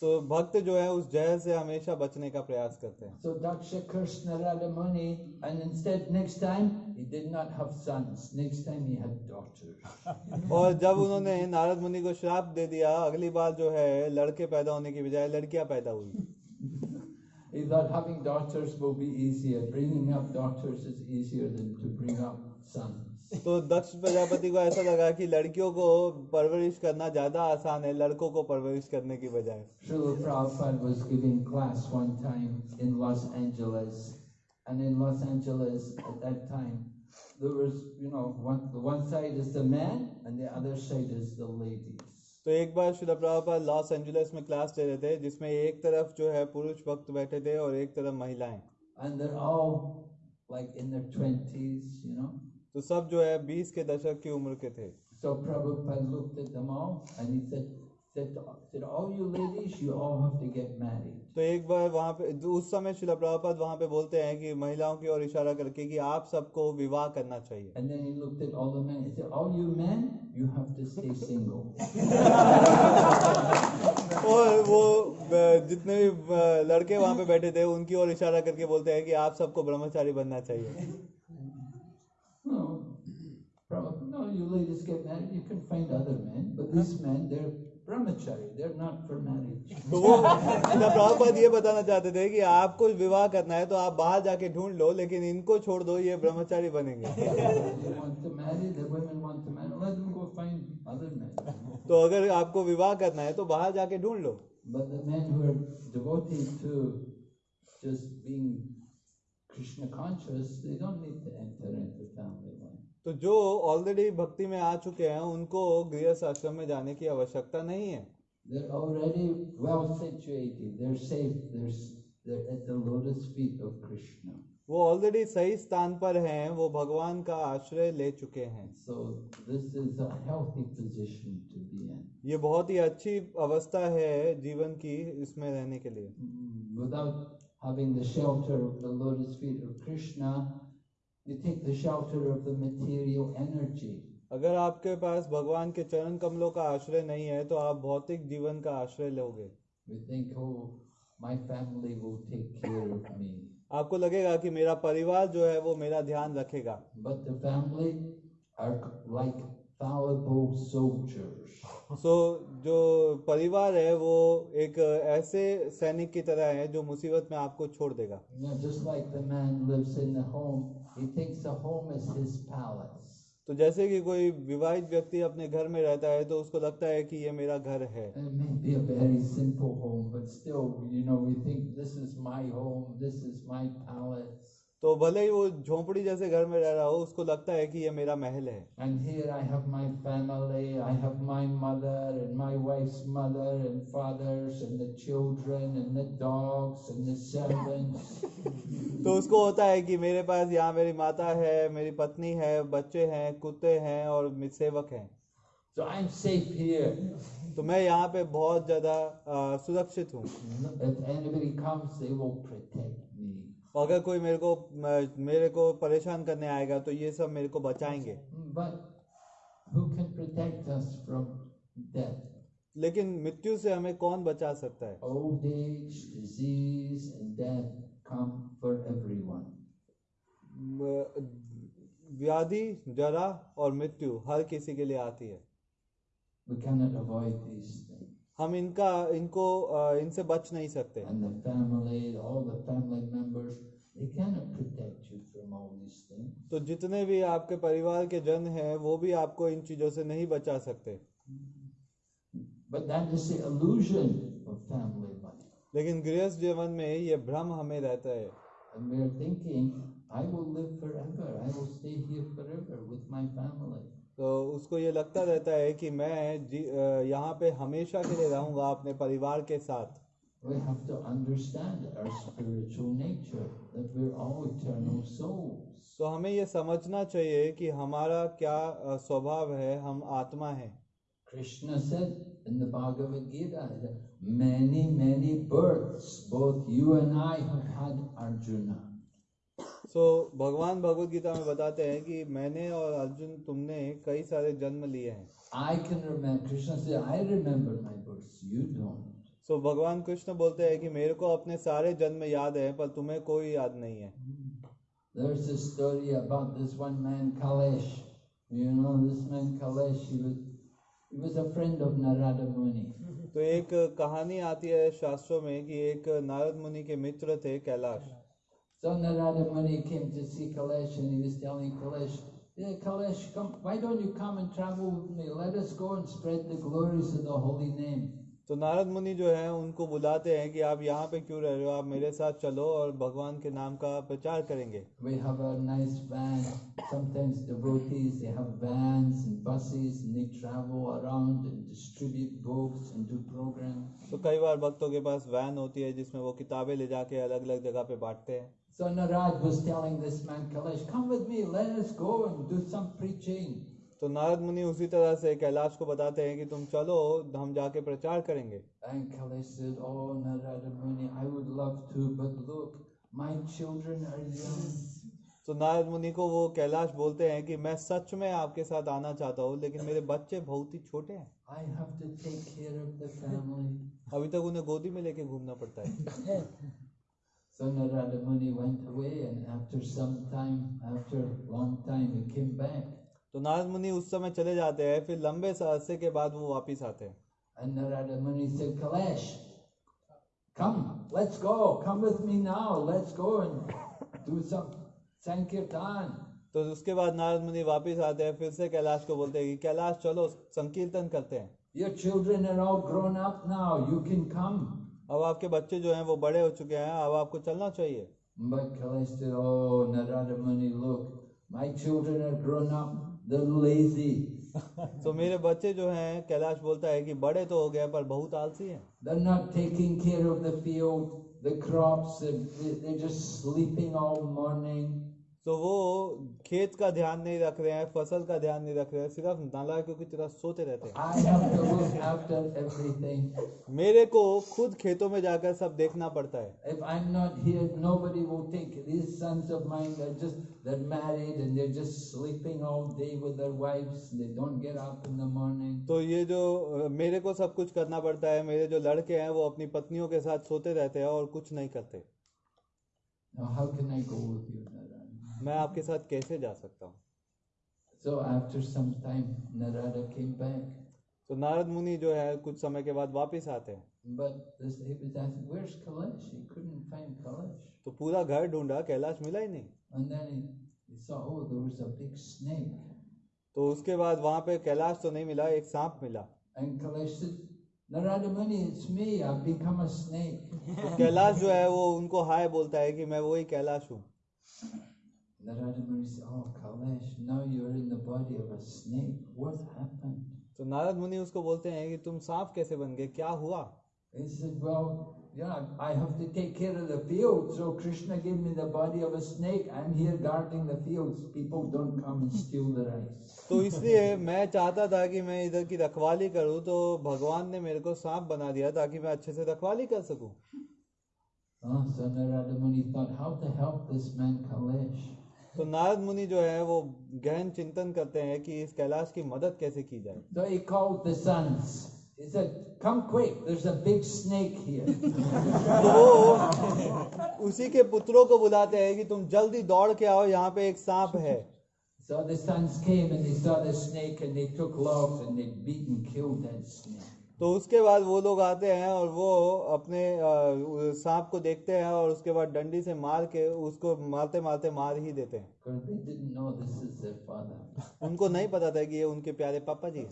S2: So
S1: so, भक्त जो है उस जय से हमेशा बचने का प्रयास करते हैं।
S2: So Daksha Krishna रलमणि and instead next time he did not have sons next time he had daughters
S1: और जब उन्होंने नारद मुनि को श्राप दे दिया अगली बार जो है लड़के पैदा होने की बजाय लड़कियाँ पैदा हुई।
S2: He thought having daughters will be easier. Bringing up daughters is easier than to bring up sons.
S1: तो दक्ष प्रजापति को ऐसा लगा कि लड़कियों को परवरिश करना ज्यादा आसान है लड़कों को परवरिश करने की बजाय
S2: Srila Prabhupada was giving class one time in Los Angeles, and in Los Angeles at that time, there was, you know, one, the one side is the men and the other side is the ladies.
S1: तो एक बार Srila Prabhupada Los Angeles में class ले रहे थे जिसमें एक तरफ़ जो है पुरुष भक्त बैठे थे और एक तरफ़ महिलाएँ
S2: And they're all like in their 20s, you know.
S1: तो सब जो है बीस के दशक की उम्र के थे
S2: So Prabhupada looked at them all and he said,
S1: तो एक बार वहाँ पे उस समय शिला प्रभापद वहाँ पे बोलते हैं कि महिलाओं की ओर इशारा करके कि आप सबको विवाह करना चाहिए। और वो जितने भी लड़के वहाँ पे बैठे थे उनकी ओर इशारा करके बोलते हैं कि आप सबको ब्रह्मचारी बनना चाहिए।
S2: You ladies get married, you can find other men, but this man, they're
S1: ब्रह्मचारी (laughs) ये बताना चाहते थे कि आपको विवाह करना है तो आप बाहर जाके ढूंढ लो लेकिन इनको छोड़ दो ये ब्रह्मचारी बनेंगे। (laughs) तो अगर आपको विवाह करना है तो बाहर जाके ढूंढ लो।
S2: कृष्ण कॉन्शियस
S1: तो जो ऑलरेडी भक्ति में आ चुके हैं उनको गृहस्थ आश्रम में जाने की आवश्यकता नहीं है। वो ऑलरेडी सही स्थान पर हैं, वो भगवान का आश्रय ले चुके हैं।
S2: So this is position to be an
S1: ये बहुत ही अच्छी अवस्था है जीवन की इसमें रहने के लिए।
S2: You take the shelter of the material energy.
S1: अगर आपके पास भगवान के चरण कमलों का आश्रय नहीं है तो आप भौतिक जीवन का आश्रय लोगे
S2: We think, oh, my family will take care of me.
S1: आपको लगेगा कि मेरा परिवार जो है वो मेरा ध्यान रखेगा
S2: But the family are like fallible soldiers.
S1: सो जो परिवार है वो एक ऐसे सैनिक की तरह है जो मुसीबत में आपको छोड़ देगा
S2: know, just like the man lives in the home, he thinks the home is his palace.
S1: तो जैसे कि कोई विवाहित व्यक्ति अपने घर में रहता है तो उसको लगता है कि ये मेरा घर है
S2: home, still, you know, home,
S1: तो भले ही वो झोपड़ी जैसे घर में रह रहा हो उसको लगता है कि ये मेरा महल है।
S2: And here I have my family I have my mother and my wife's mother and fathers and the children and the dogs and the servants
S1: तो उसको होता है कि मेरे पास यहाँ मेरी माता है मेरी पत्नी है बच्चे हैं कुत्ते हैं और सेवक हैं।
S2: So I am safe here
S1: तो मैं यहाँ पे बहुत ज़्यादा सुरक्षित हूँ।
S2: Anybody comes they will protect
S1: तो अगर कोई मेरे को मेरे को परेशान करने आएगा तो ये सब मेरे को बचाएँगे। लेकिन मृत्यु से हमें कौन बचा सकता है? व्याधि जरा और मृत्यु हर किसी के लिए आती है। हम इनका इनको इनसे बच नहीं सकते। तो जितने भी आपके परिवार के जन हैं वो भी आपको इन चीज़ों से नहीं बचा सकते। लेकिन गृहस्थ जीवन में ये भ्रम हमें रहता है।
S2: I will live forever. I will stay here forever with my family.
S1: तो उसको ये लगता रहता है कि मैं यहाँ पे हमेशा के लिए रहूँगा अपने परिवार के साथ
S2: We have to understand our spiritual nature, that we're all eternal souls.
S1: तो हमें ये समझना चाहिए कि हमारा क्या स्वभाव है हम आत्मा हैं
S2: Krishna said in the Bhagavad Gita that many, many births both you and I have had Arjuna.
S1: So so, भगवान भगवत गीता में बताते हैं कि मैंने और अर्जुन तुमने कई सारे जन्म लिए हैं।
S2: आई कैन रिमेम्बर कृष्ण से I remember my births you don't
S1: so भगवान कृष्ण बोलते हैं कि मेरे को अपने सारे जन्म याद है पर तुम्हें कोई याद नहीं है।
S2: There is a story about this one man Kalesh you know this man Kalesh he was he was a friend of Narad Muni
S1: तो एक कहानी आती है शास्त्रों में कि एक नारद मुनि के मित्र थे Kailash.
S2: So Narada Muni came to see Kalesh and he was telling Kalesh, Yeah, Kalesh, come, why don't you come and travel with me? Let us go and spread the glories of the holy name.
S1: तो नारद मुनि जो है उनको बुलाते हैं कि आप यहाँ पे क्यों रह रहे हो आप मेरे साथ चलो और भगवान के नाम का प्रचार करेंगे
S2: We have a nice van. Sometimes devotees, they have vans and buses and they travel around and distribute books and do programs.
S1: तो कई बार भक्तों के पास वैन होती है जिसमें वो किताबें ले जाके अलग अलग जगह पे बांटते हैं
S2: So Narad was telling this man Kalesh, come with me, let us go and do some preaching.
S1: तो नारद मुनि उसी तरह से कैलाश को बताते हैं कि तुम चलो हम जाके प्रचार करेंगे
S2: And Kalesh said, Oh Narada Muni, I would love to, but look, my children are young.
S1: तो नारद मुनि को वो कैलाश बोलते हैं कि मैं सच में आपके साथ आना चाहता हूँ लेकिन मेरे बच्चे बहुत ही छोटे हैं
S2: I have to take care of the family.
S1: अभी तक उन्हें गोदी में लेके घूमना पड़ता है
S2: Son of went away, and after some time, after long time, he came back.
S1: तो नारद मुनि उस समय चले जाते हैं फिर लंबे सहस्य के बाद वो वापिस आते हैं। तो उसके बाद नारद मुनि वापिस आते हैं फिर से कैलाश को बोलते हैं कि कैलाश चलो संकीर्तन करते हैं। अब आपके बच्चे जो हैं वो बड़े हो चुके हैं अब आपको चलना चाहिए
S2: But Kalesh said, Oh, Narada Muni, look, my children are grown up, they're lazy.
S1: तो मेरे बच्चे जो हैं कैलाश बोलता है कि बड़े तो हो गए पर बहुत आलसी हैं
S2: They're not taking care of the field, the crops, they're, they're just sleeping all morning.
S1: तो वो खेत का ध्यान नहीं रख रहे हैं फ़सल का ध्यान नहीं रख रहे हैं सिर्फ़ नाला क्योंकि तरह सोते रहते हैं। मेरे को खुद खेतों में जाकर सब देखना पड़ता है। तो ये जो मेरे को सब कुछ करना पड़ता है मेरे जो लड़के हैं वो अपनी पत्नियों के साथ सोते रहते हैं और कुछ नहीं करते। मैं आपके साथ कैसे जा सकता हूँ?
S2: सो नारद
S1: तो नारद मुनि जो है कुछ समय के बाद वापस आते हैं।
S2: ही
S1: तो पूरा घर ढूंढा कैलाश मिला ही नहीं। तो उसके बाद वहाँ पे कैलाश तो नहीं मिला एक सांप मिला। तो कैलाश जो है वो उनको हाय बोलता है कि मैं वही कैलाश हूँ। तो नारद मुनि उसको बोलते हैं कि तुम सांप कैसे बन गए? क्या हुआ? (laughs) तो इसलिए मैं चाहता था कि मैं इधर की रखवाली करूँ तो भगवान ने मेरे को सांप बना दिया ताकि मैं अच्छे से रखवाली कर सकूँ। तो नारद मुनि जो है वो गहन चिंतन करते हैं कि इस कैलाश की मदद कैसे की जाए
S2: So he called the sons. He said, come quick, there's a big snake here.
S1: तो वो उसी के पुत्रों को बुलाते हैं कि तुम जल्दी दौड़ के आओ यहाँ पे एक सांप है
S2: so the sons came and they saw the snake and they took logs and they beat and killed that snake.
S1: तो उसके बाद वो लोग आते हैं और वो अपने सांप को देखते हैं और उसके बाद डंडी से मार के उसको मारते मारते मार ही देते हैं. उनको नहीं पता था कि ये उनके प्यारे पापा जी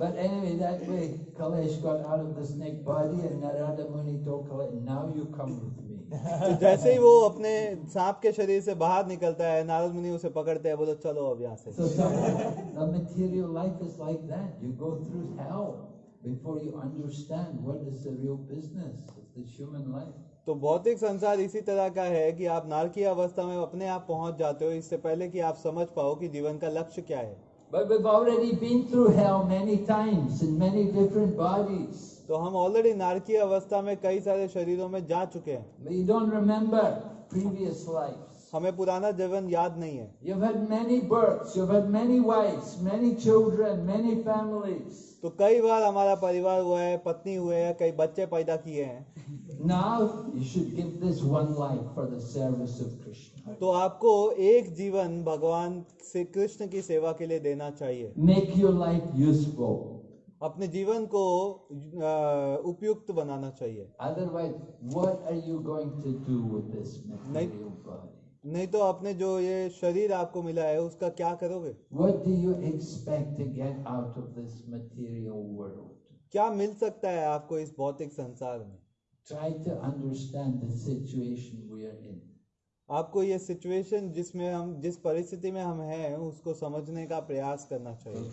S2: But anyway, that way Kalesh got out of the snake body and Narada Muni told Kalesh, now you come with me.
S1: तो जैसे ही वो अपने सांप के शरीर से बाहर निकलता है नारद मुनि उसे पकड़ते हैं बोलो चलो अब यहाँ से. तो भौतिक संसार इसी तरह का है कि आप नारकीय अवस्था में अपने आप पहुँच जाते हो इससे पहले कि आप समझ पाओ कि जीवन का लक्ष्य क्या है।
S2: But we've already been through hell many times in many different bodies.
S1: तो हम ऑलरेडी नारकीय अवस्था में कई सारे शरीरों में जा चुके हैं। हमें पुराना जीवन याद नहीं है।
S2: You had many births you had many wives many children many families
S1: तो कई बार हमारा परिवार हुआ है पत्नी हुए हैं कई बच्चे पैदा किए हैं।
S2: Now you should give this one life for the service of Krishna
S1: तो आपको एक जीवन भगवान से कृष्ण की सेवा के लिए देना चाहिए।
S2: मेक योर लाइफ यूजफुल
S1: अपने जीवन को उपयुक्त बनाना चाहिए। नहीं तो आपने जो ये शरीर आपको मिला है उसका क्या करोगे? क्या मिल सकता है आपको इस भौतिक संसार में?
S2: Try to understand situation we are in
S1: आपको ये सिचुएशन जिसमें हम जिस परिस्थिति में हम हैं उसको समझने का प्रयास करना चाहिए.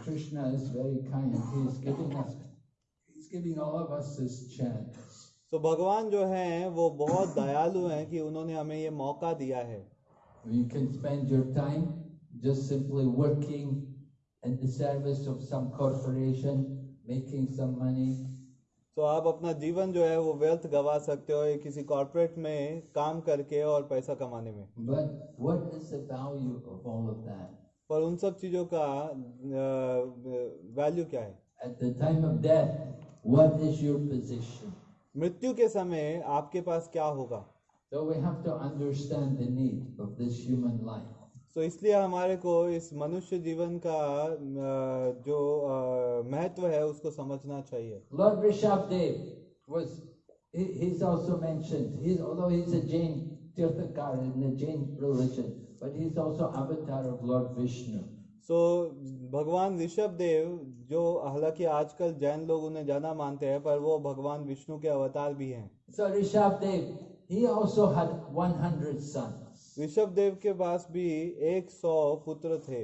S1: तो भगवान जो हैं वो बहुत दयालु हैं कि उन्होंने हमें ये मौका दिया है
S2: You can spend your time just simply working in the service of some corporation, making some money,
S1: तो आप अपना जीवन जो है वो वेल्थ गवा सकते हो या किसी कॉर्पोरेट में काम करके और पैसा कमाने में। पर उन सब चीज़ों का वैल्यू क्या है?
S2: एट द
S1: मृत्यु के समय आपके पास क्या होगा?
S2: सो
S1: तो इसलिए हमारे को इस मनुष्य जीवन का जो महत्व है उसको समझना चाहिए
S2: Lord Rishabdev was, he, he's also mentioned, he's, although he's a Jain Tirthakar in the Jain religion, but he's also avatar of Lord Vishnu.
S1: सो भगवान ऋषभ देव जो हालाँकि आजकल जैन लोग उन्हें जाना मानते हैं पर वो भगवान विष्णु के अवतार भी हैं
S2: So Rishabdev, he also had 100 sons.
S1: Rishabh Dev के पास भी एक सौ पुत्र थे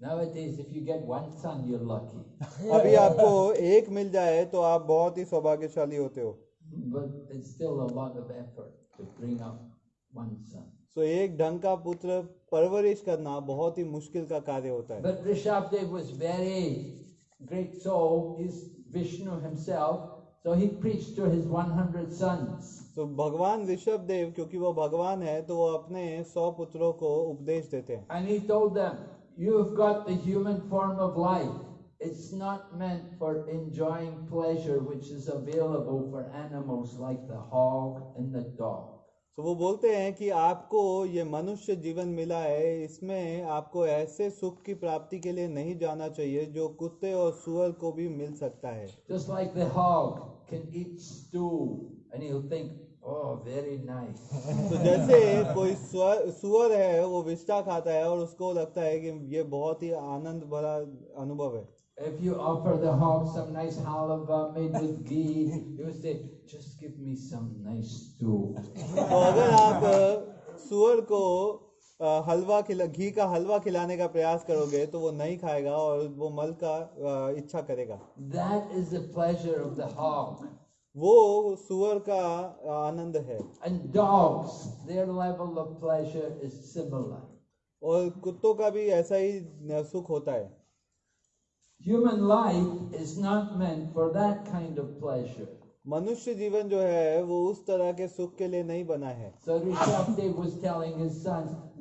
S2: Nowadays, if you get one son, you're lucky.
S1: अभी आपको एक मिल जाए तो आप बहुत ही सौभाग्यशाली होते हो
S2: But it's still a lot of effort to bring up one son.
S1: सो एक ढंग का पुत्र परवरिश करना बहुत ही मुश्किल का कार्य होता है
S2: But Rishabdev was very great soul. He's Vishnu himself. So he preached to his 100 sons.
S1: तो भगवान ऋषभ देव क्योंकि वो भगवान है तो वो अपने सौ पुत्रों को उपदेश देते हैं
S2: And he told them, You've got the human form of life. It's not meant for enjoying pleasure which is available for animals like the hog and the dog.
S1: तो वो बोलते हैं कि आपको ये मनुष्य जीवन मिला है इसमें आपको ऐसे सुख की प्राप्ति के लिए नहीं जाना चाहिए जो कुत्ते और सुअर को भी मिल सकता है
S2: Just like the hog can eat stew and he'll think, Oh, very nice.
S1: तो जैसे कोई स्वर- सुअर है वो विष्टा खाता है और उसको लगता है कि ये बहुत ही आनंद भरा अनुभव है
S2: If you offer the hog some nice halva made with ghee, he will say, Just give me some nice stew.
S1: तो अगर आप अ, सुअर को अ, हलवा खिला घी का हलवा खिलाने का प्रयास करोगे तो वो नहीं खाएगा और वो मल का इच्छा करेगा।
S2: That is the pleasure of the hog
S1: वो सुअर का आनंद है।
S2: And dogs their level of pleasure is similar
S1: और कुत्तों का भी ऐसा ही सुख होता है।
S2: Human life is not meant for that kind of pleasure
S1: मनुष्य जीवन जो है वो उस तरह के सुख के लिए नहीं बना है।
S2: सो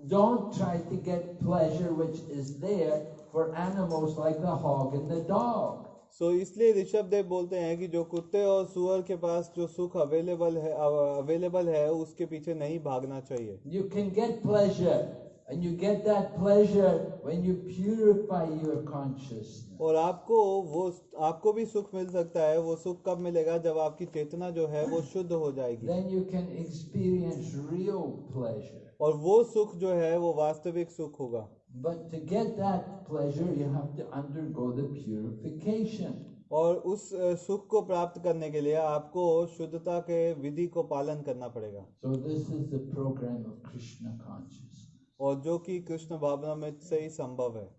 S2: don't try to get pleasure which is there for animals like the hog and the dog.
S1: सो इसलिए ऋषभ देव बोलते हैं कि जो कुत्ते और सुअर के पास जो सुख अवेलेबल है अवेलेबल है उसके पीछे नहीं भागना चाहिए
S2: You can get pleasure, and you get that pleasure when you purify your consciousness.
S1: और आपको वो आपको भी सुख मिल सकता है वो सुख कब मिलेगा जब आपकी चेतना जो है वो शुद्ध हो जाएगी
S2: Then you can experience real pleasure.
S1: और वो सुख जो है वो वास्तविक सुख होगा
S2: But to get that pleasure, you have to undergo the purification.
S1: और उस सुख को प्राप्त करने के लिए आपको शुद्धता के विधि को पालन करना पड़ेगा
S2: So this is the program of Krishna consciousness.
S1: और जो कि कृष्ण भावनामृत से ही संभव है.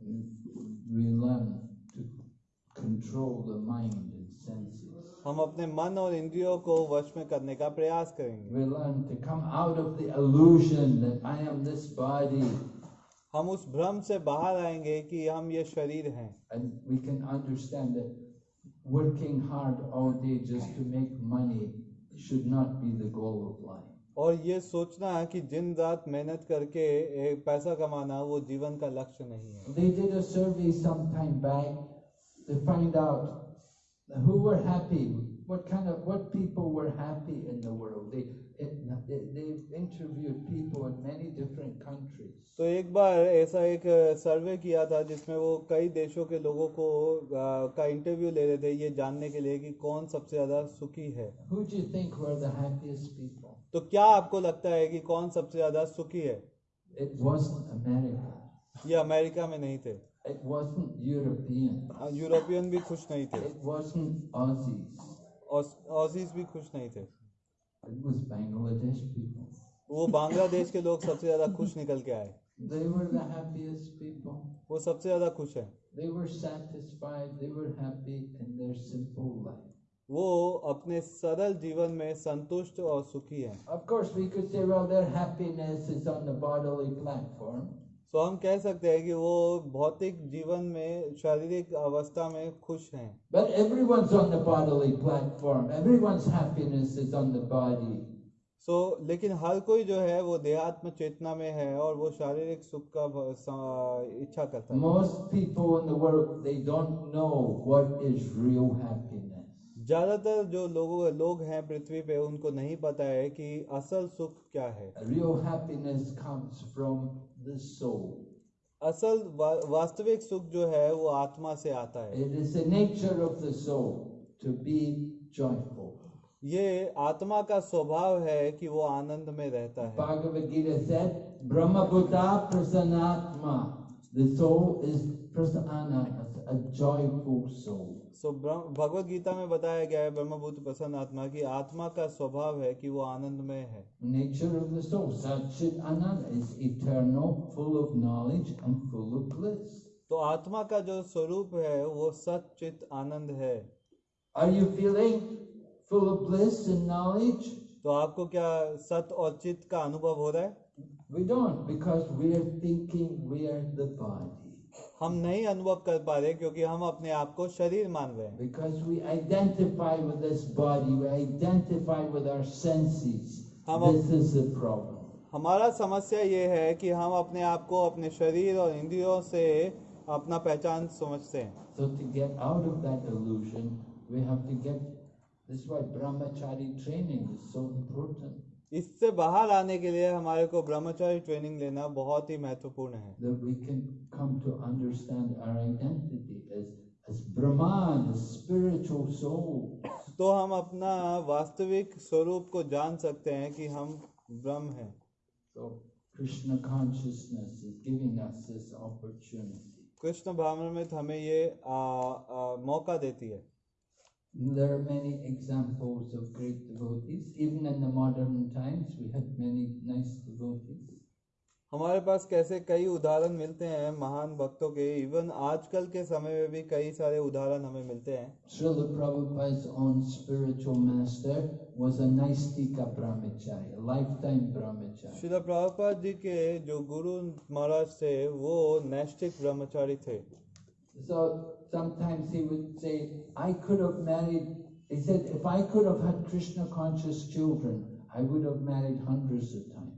S1: हम अपने मन और इंद्रियों को वश में करने का प्रयास करेंगे हम उस भ्रम से बाहर आएँगे कि हम ये शरीर हैं
S2: and we can understand that working hard all day just to make money should not be the goal of life.
S1: और ये सोचना कि दिन रात मेहनत करके एक पैसा कमाना वो जीवन का लक्ष्य नहीं है
S2: They did a survey some time back to find out who were happy, what kind of what people were happy in the world. They it, they, they interviewed people in many different countries.
S1: तो एक बार ऐसा एक सर्वे किया था जिसमें वो कई देशों के लोगों को का इंटरव्यू ले रहे थे ये जानने के लिए कि कौन सबसे ज़्यादा सुखी है
S2: Who do you think were the happiest people?
S1: तो क्या आपको लगता है कि कौन सबसे ज़्यादा सुखी है
S2: It wasn't America.
S1: ये अमेरिका में नहीं थे
S2: It wasn't European.
S1: यूरोपियन भी खुश नहीं थे
S2: It wasn't Aussies.
S1: ऑस- ऑसीज भी खुश नहीं थे
S2: It was Bangladesh people.
S1: वो बांग्लादेश के लोग सबसे ज़्यादा खुश निकल के आए
S2: They were the happiest people.
S1: वो सबसे ज़्यादा खुश है
S2: They were satisfied. They were happy in their simple life.
S1: वो अपने सरल जीवन में संतुष्ट और सुखी हैं
S2: Of course, we could say, well, their happiness is on the bodily platform.
S1: तो हम कह सकते हैं कि वो भौतिक जीवन में शारीरिक अवस्था में खुश हैं
S2: But everyone's on the bodily platform. Everyone's happiness is on the body.
S1: So so, लेकिन हर कोई जो है वो देहात्म चेतना में है और वो शारीरिक सुख का इच्छा करता है
S2: Most people in the world, they don't know what is real happiness.
S1: ज़्यादातर जो लोगों लोग हैं पृथ्वी पे उनको नहीं पता है कि असल सुख क्या है।
S2: Real happiness comes from the soul
S1: असल वा, वास्तविक सुख जो है वो आत्मा से आता है।
S2: It is the nature of the soul to be joyful
S1: ये आत्मा का स्वभाव है कि वो आनंद में रहता है।
S2: भागवत गीता सेड ब्रह्म भूता प्रसन्नात्मा द सोल इज़ प्रसन्न a joyful soul
S1: so Bhagavad Gita में बताया गया है ब्रह्म प्रसन्न आत्मा की आत्मा का स्वभाव है कि वो आनंद में
S2: इटर्नल
S1: तो आत्मा का जो स्वरूप है वो सचित आनंद है।
S2: Are you feeling full of bliss and knowledge
S1: तो आपको क्या सत और चित का अनुभव हो रहा है?
S2: We don't because we are thinking we are the body
S1: हम नहीं अनुभव कर पा रहे क्योंकि हम अपने आप को शरीर मान रहे हैं
S2: Because we identify with this body, we identify with our senses.
S1: हम
S2: This is the problem.
S1: हमारा समस्या ये है कि हम अपने आप को अपने शरीर और इंद्रियों से अपना पहचान समझते हैं
S2: So to get out of that illusion, we have to get. This is why brahmachari training is so important.
S1: इससे बाहर आने के लिए हमारे को ब्रह्मचारी ट्रेनिंग लेना बहुत ही महत्वपूर्ण है। तो हम अपना वास्तविक स्वरूप को जान सकते हैं कि हम ब्रह्म हैं।
S2: तो Krishna consciousness is giving us this opportunity
S1: Krishna भावना में हमें ये आ, आ, मौका देती है।
S2: There are many examples of great devotees. Even in the modern times, we had many nice devotees.
S1: हमारे पास कैसे कई उदाहरण मिलते हैं महान भक्तों के इवन आजकल के समय में भी कई सारे उदाहरण हमें मिलते हैं श्रीलो प्रभुपाद जी के जो गुरु महाराज थे वो नैष्टिक ब्रह्मचारी थे
S2: so, sometimes he would say, I could have married, he said, if I could have had Krishna conscious children, I would have married hundreds of times.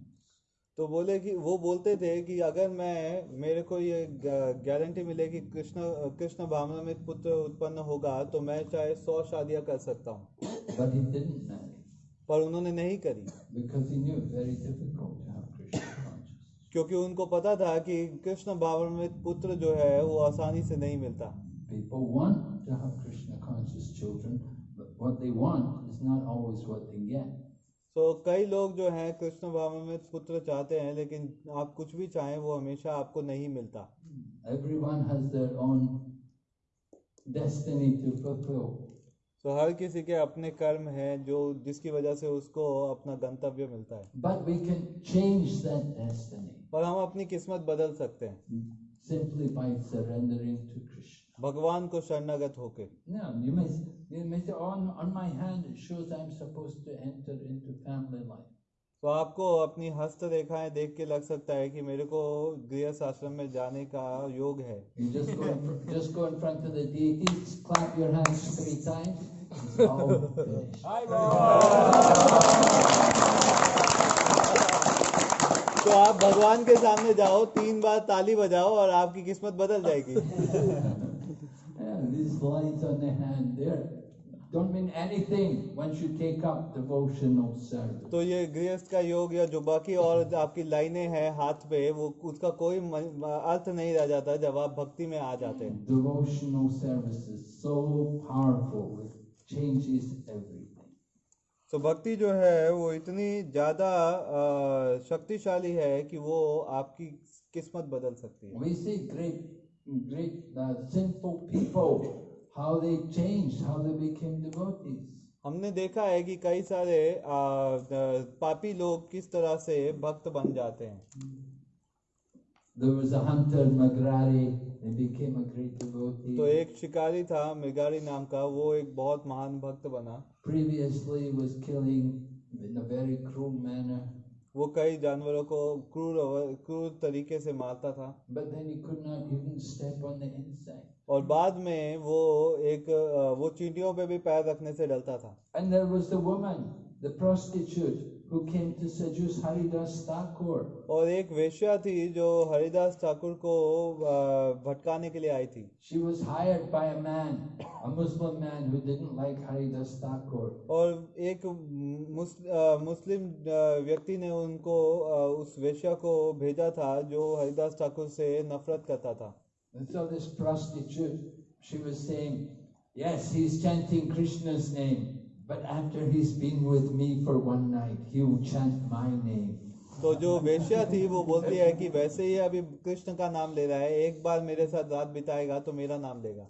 S1: तो बोले कि वो बोलते थे कि अगर मैं मेरे को ये गारंटी मिले कि कृष्ण कृष्ण भावना में पुत्र उत्पन्न होगा तो मैं चाहे सौ शादियाँ कर सकता हूँ पर उन्होंने नहीं करी
S2: because he knew it very difficult to have Krishna consciousness.
S1: क्योंकि उनको पता था कि कृष्ण भावना में पुत्र जो है वो आसानी से नहीं मिलता
S2: People want to have Krishna conscious children, but what they want is not always what they get.
S1: तो कई लोग जो हैं कृष्ण भावना में पुत्र चाहते हैं लेकिन आप कुछ भी चाहें वो हमेशा आपको नहीं मिलता
S2: Everyone has their own destiny to fulfill.
S1: तो हर किसी के अपने कर्म हैं जो जिसकी वजह से उसको अपना गंतव्य मिलता है
S2: But we can change that destiny
S1: और हम अपनी किस्मत बदल सकते हैं
S2: simply by surrendering to Krishna.
S1: भगवान को शरणागत होके। तो आपको अपनी हस्त रेखाएँ देख के लग सकता है कि मेरे को गृह आश्रम में जाने का योग है। तो आप भगवान के सामने जाओ तीन बार ताली बजाओ और आपकी किस्मत बदल जाएगी। (laughs)
S2: these lines on the hand there don't mean anything once you take up devotional service.
S1: तो ये गृहस्थ का योग या जो बाकी और आपकी लाइनें हैं हाथ पे वो उसका कोई अर्थ नहीं रह जाता जब आप भक्ति में आ जाते हैं
S2: Devotional service is so powerful, it changes everything.
S1: तो भक्ति जो है वो इतनी ज़्यादा शक्तिशाली है कि वो आपकी किस्मत बदल सकती है
S2: We see great, great uh, sinful people, how they changed, how they became devotees.
S1: हमने देखा है कि कई सारे अ, अ, पापी लोग किस तरह से भक्त बन जाते हैं
S2: There was a hunter, Magrari, he became a great devotee.
S1: तो एक शिकारी था मृगारी नाम का वो एक बहुत महान भक्त बना
S2: Previously, was killing in a very cruel manner,
S1: वो कई जानवरों को क्रूर क्रूर तरीके से मारता था
S2: but then he could not even step on the insect.
S1: और बाद में वो एक वो चींटियों पे भी पैर रखने से डरता था
S2: And there was the woman, the prostitute, who came to seduce Haridas Thakur.
S1: और एक वेश्या थी जो हरिदास ठाकुर को भटकाने के लिए आई थी
S2: She was hired by a man, a Muslim man who didn't like Haridas Thakur.
S1: और एक मुस्लिम व्यक्ति ने उनको उस वेश्या को भेजा था जो हरिदास ठाकुर से नफरत करता था
S2: And so this prostitute, she was saying, Yes, he's chanting Krishna's name, but after he's been with me for one night, he will chant my name.
S1: तो जो वेश्या थी वो बोलती है कि वैसे ही अभी कृष्ण का नाम ले रहा है एक बार मेरे साथ रात बिताएगा तो मेरा नाम लेगा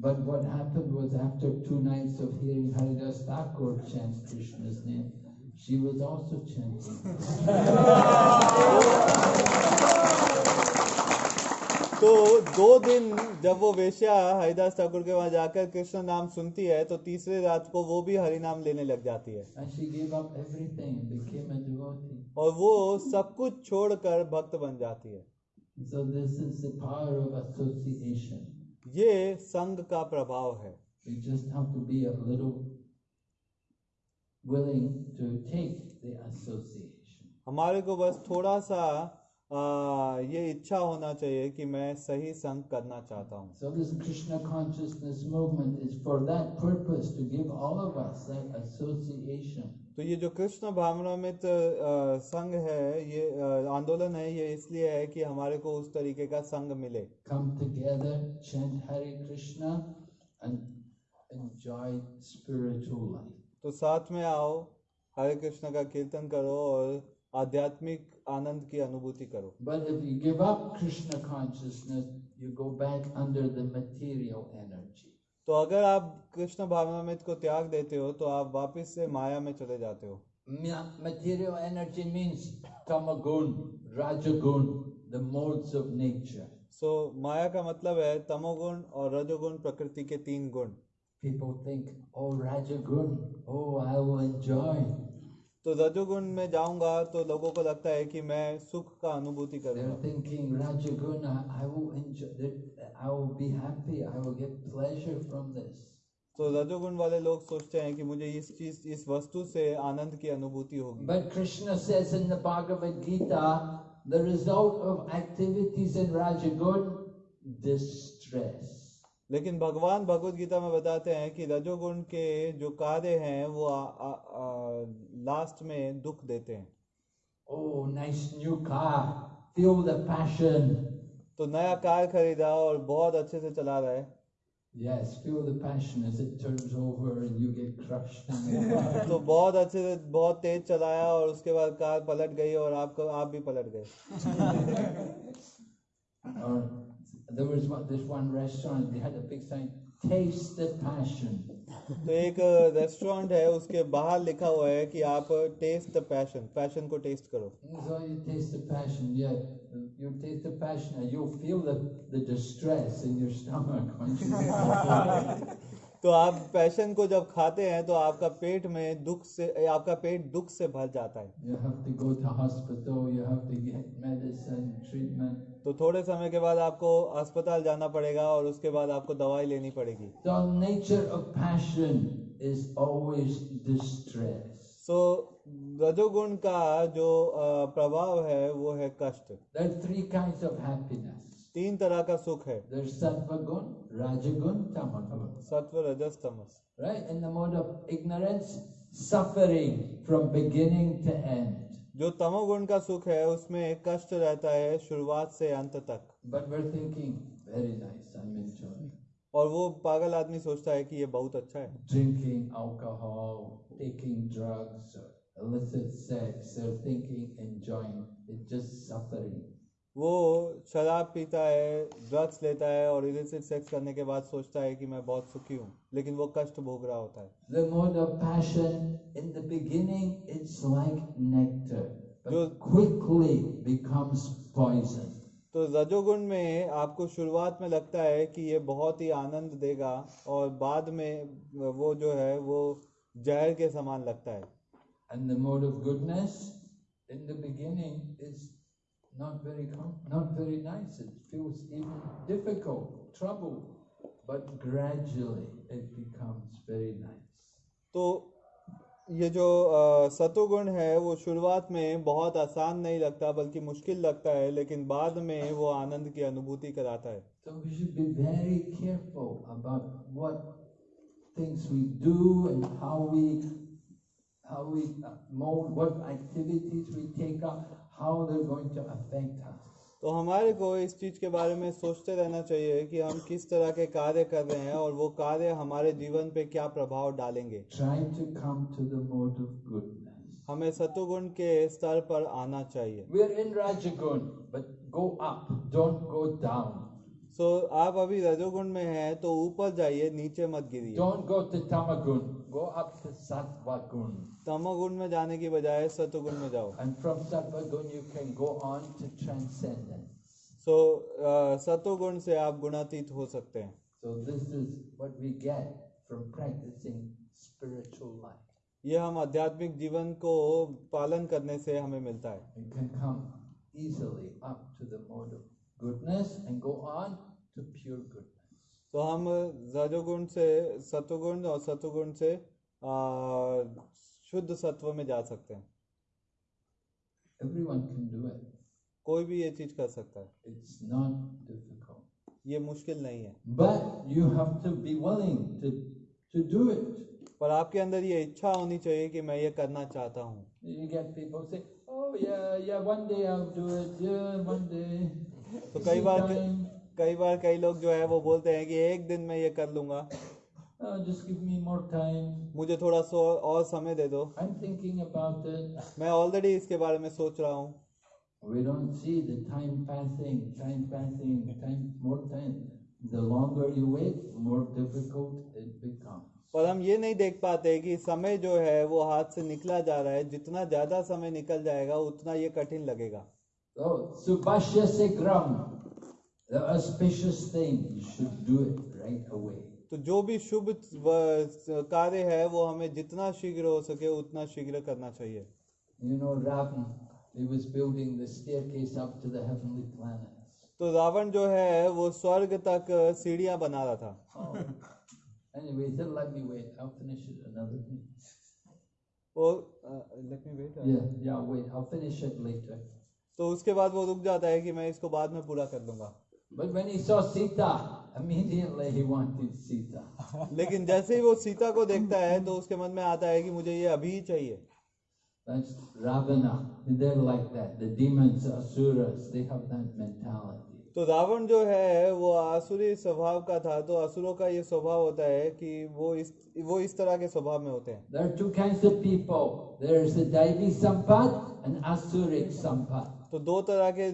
S2: But what happened was after two nights of hearing Haridas Thakur chant Krishna's name, she was also chanting. (laughs)
S1: तो दो दिन जब वो वेश्या हरिदास ठाकुर के वहाँ जाकर कृष्ण नाम सुनती है तो तीसरे रात को वो भी हरि नाम लेने लग जाती है। और वो सब कुछ छोड़कर भक्त बन जाती है। ये संघ का प्रभाव है। हमारे को बस थोड़ा सा आ, ये इच्छा होना चाहिए कि मैं सही संग करना चाहता हूँ।
S2: So
S1: तो ये जो कृष्ण भावनामित संघ है ये आंदोलन है ये इसलिए है कि हमारे को उस तरीके का संग मिले।
S2: हरे कृष्ण
S1: तो साथ में आओ हरे कृष्ण का कीर्तन करो और आध्यात्मिक आनंद की अनुभूति करो। तो अगर आप कृष्ण भावनामृत को त्याग देते हो तो आप वापस से माया में चले जाते हो।
S2: मटेरियल एनर्जी मींस तमगुण रजगुण the modes of nature
S1: so माया का मतलब है तमोगुण और रजोगुण प्रकृति के तीन गुण।
S2: पीपल थिंक ओ रजोगुण ओ आई विल एंजॉय
S1: तो रजोगुण में जाऊँगा तो लोगों को लगता है कि मैं सुख का अनुभूति करूँगा। तो रजोगुण वाले लोग सोचते हैं कि मुझे इस चीज़ इस वस्तु से आनंद की अनुभूति होगी।
S2: But Krishna says Bhagavad Gita the result of activities in राजगुण distress
S1: लेकिन भगवान भगवत गीता में बताते हैं कि रजोगुण के जो कार्य हैं वो आ, आ, आ, लास्ट में दुख देते हैं
S2: Oh, nice new car. Feel the passion.
S1: तो नया कार खरीदा और बहुत अच्छे से चला रहा है
S2: Yes, feel the passion as it turns over and you get crushed. (laughs)
S1: तो बहुत अच्छे से बहुत तेज चलाया और उसके बाद कार पलट गई और आपको आप भी पलट गए (laughs)
S2: There was one, this one restaurant, they had a big sign, taste the passion. (laughs)
S1: तो एक uh, रेस्टोरेंट है उसके बाहर लिखा हुआ है कि आप टेस्ट द पैशन पैशन को टेस्ट करो। (laughs) तो आप पैशन को जब खाते हैं तो आपका पेट में दुख से आपका पेट दुख से भर जाता है। तो थोड़े समय के बाद आपको अस्पताल जाना पड़ेगा और उसके बाद आपको दवाई लेनी पड़ेगी।
S2: Of passion is always distress
S1: so रजोगुण का जो प्रभाव है वो है कष्ट। तीन तरह का सुख है।
S2: सत्वगुण रजगुण तमस
S1: सत्व रजस तमस
S2: right in the mode of
S1: जो तमोगुण का सुख है उसमें कष्ट रहता है शुरुआत से अंत तक।
S2: But were thinking very nice
S1: और वो पागल आदमी सोचता है कि ये बहुत अच्छा है।
S2: Drinking alcohol taking drugs sex thinking enjoying it's just suffering
S1: वो शराब पीता है ड्रग्स लेता है और इलिसिट सेक्स करने के बाद सोचता है कि मैं बहुत सुखी हूँ लेकिन वो कष्ट भोग रहा होता है।
S2: The mode of passion in the beginning it's like nectar
S1: जो
S2: quickly becomes poison.
S1: तो रजोगुण में आपको शुरुआत में लगता है कि ये बहुत ही आनंद देगा और बाद में वो जो है वो जहर के समान लगता है।
S2: And the mode of goodness in the beginning is not very not very nice. It feels even difficult, trouble, but gradually it becomes very nice.
S1: तो ये जो सतोगुण है वो शुरुआत में बहुत आसान नहीं लगता बल्कि मुश्किल लगता है लेकिन बाद में वो आनंद की अनुभूति कराता है
S2: So we should be very careful about what things we do and how we how we uh, mold, what activities we take up, how they're going to affect us.
S1: तो हमारे को इस चीज़ के बारे में सोचते रहना चाहिए कि हम किस तरह के कार्य कर रहे हैं और वो कार्य हमारे जीवन पे क्या प्रभाव डालेंगे
S2: Try to come to the mode of goodness.
S1: हमें सतोगुण के स्तर पर आना चाहिए
S2: We're in Rajagun, but go up, don't go down.
S1: सो आप अभी रजोगुण में हैं तो ऊपर जाइए नीचे मत गिरिए
S2: Don't go to Tamagun, go up to Sattvagun.
S1: तमोगुण में जाने की बजाय सतोगुण में जाओ
S2: And from Sattvagun, you can go on to transcendence.
S1: सो सतोगुण से आप गुणातीत हो सकते हैं
S2: So, this is what we get from practicing spiritual life.
S1: ये हम आध्यात्मिक जीवन को पालन करने से हमें मिलता है
S2: You can come easily up to the mode of goodness and go on to pure goodness.
S1: तो हम रजोगुण से सत्वगुण और सत्वगुण से आ, शुद्ध सत्व में जा सकते हैं। कोई भी ये चीज़ कर सकता है। ये मुश्किल नहीं है।
S2: But you have to be willing to, to do it.
S1: पर आपके अंदर ये इच्छा होनी चाहिए कि मैं ये करना चाहता हूँ।
S2: oh,
S1: तो कई बार कई बार कई लोग जो है वो बोलते हैं कि एक दिन मैं ये कर लूँगा। मुझे थोड़ा सो और समय दे दो। मैं ऑलरेडी इसके बारे में सोच रहा हूँ। पर हम ये नहीं देख पाते कि समय जो है वो हाथ से निकला जा रहा है। जितना ज़्यादा समय निकल जाएगा उतना ये कठिन लगेगा।
S2: तो सुभाष्य से ग्राम Subhashya Sigram, auspicious thing, you should do it right away.
S1: तो जो भी शुभ कार्य है वो हमें जितना शीघ्र हो सके उतना शीघ्र करना चाहिए
S2: You know, Ravan, he was building the staircase up to the heavenly planets.
S1: तो रावण जो है वो स्वर्ग तक सीढ़ियाँ बना रहा था
S2: Oh. anyway, he let me wait, I'll finish it another day.
S1: वो let me wait
S2: Yeah, yeah, wait, I'll finish it later.
S1: तो उसके बाद वो रुक जाता है कि मैं इसको बाद में पूरा कर लूँगा
S2: But when he saw Sita, immediately he wanted Sita.
S1: लेकिन जैसे ही वो सीता को देखता है तो उसके मन में आता है कि मुझे ये अभी चाहिए
S2: That's Ravana. They're like that. The demons, asuras, they have that mentality.
S1: तो रावण जो है वो आसुरी स्वभाव का था तो असुरों का ये स्वभाव होता है कि वो इस वो इस तरह के स्वभाव में होते हैं
S2: There are two kinds of people. There's the Daivi Sampat and Asuric Sampat.
S1: तो दो तरह के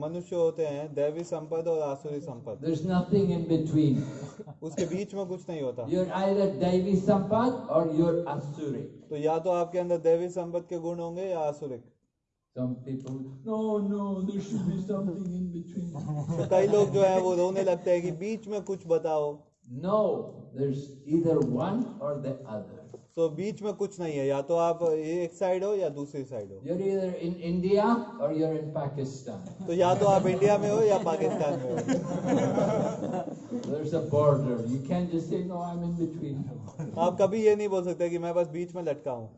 S1: मनुष्य होते हैं दैवी संपद और आसुरी संपद।
S2: नथिंग
S1: उसके बीच में कुछ नहीं होता।
S2: संपद और योर
S1: तो या तो आपके अंदर दैवी संपद के गुण होंगे या आसुरिक। तो कई लोग जो है वो रोने लगते हैं कि बीच में कुछ बताओ।
S2: नो इधर वन और अदर
S1: सो बीच में कुछ नहीं है या तो आप एक साइड हो या दूसरी साइड हो। तो या तो आप इंडिया में हो या पाकिस्तान में हो। आप कभी ये नहीं बोल सकते कि मैं बस बीच में लटका हूँ।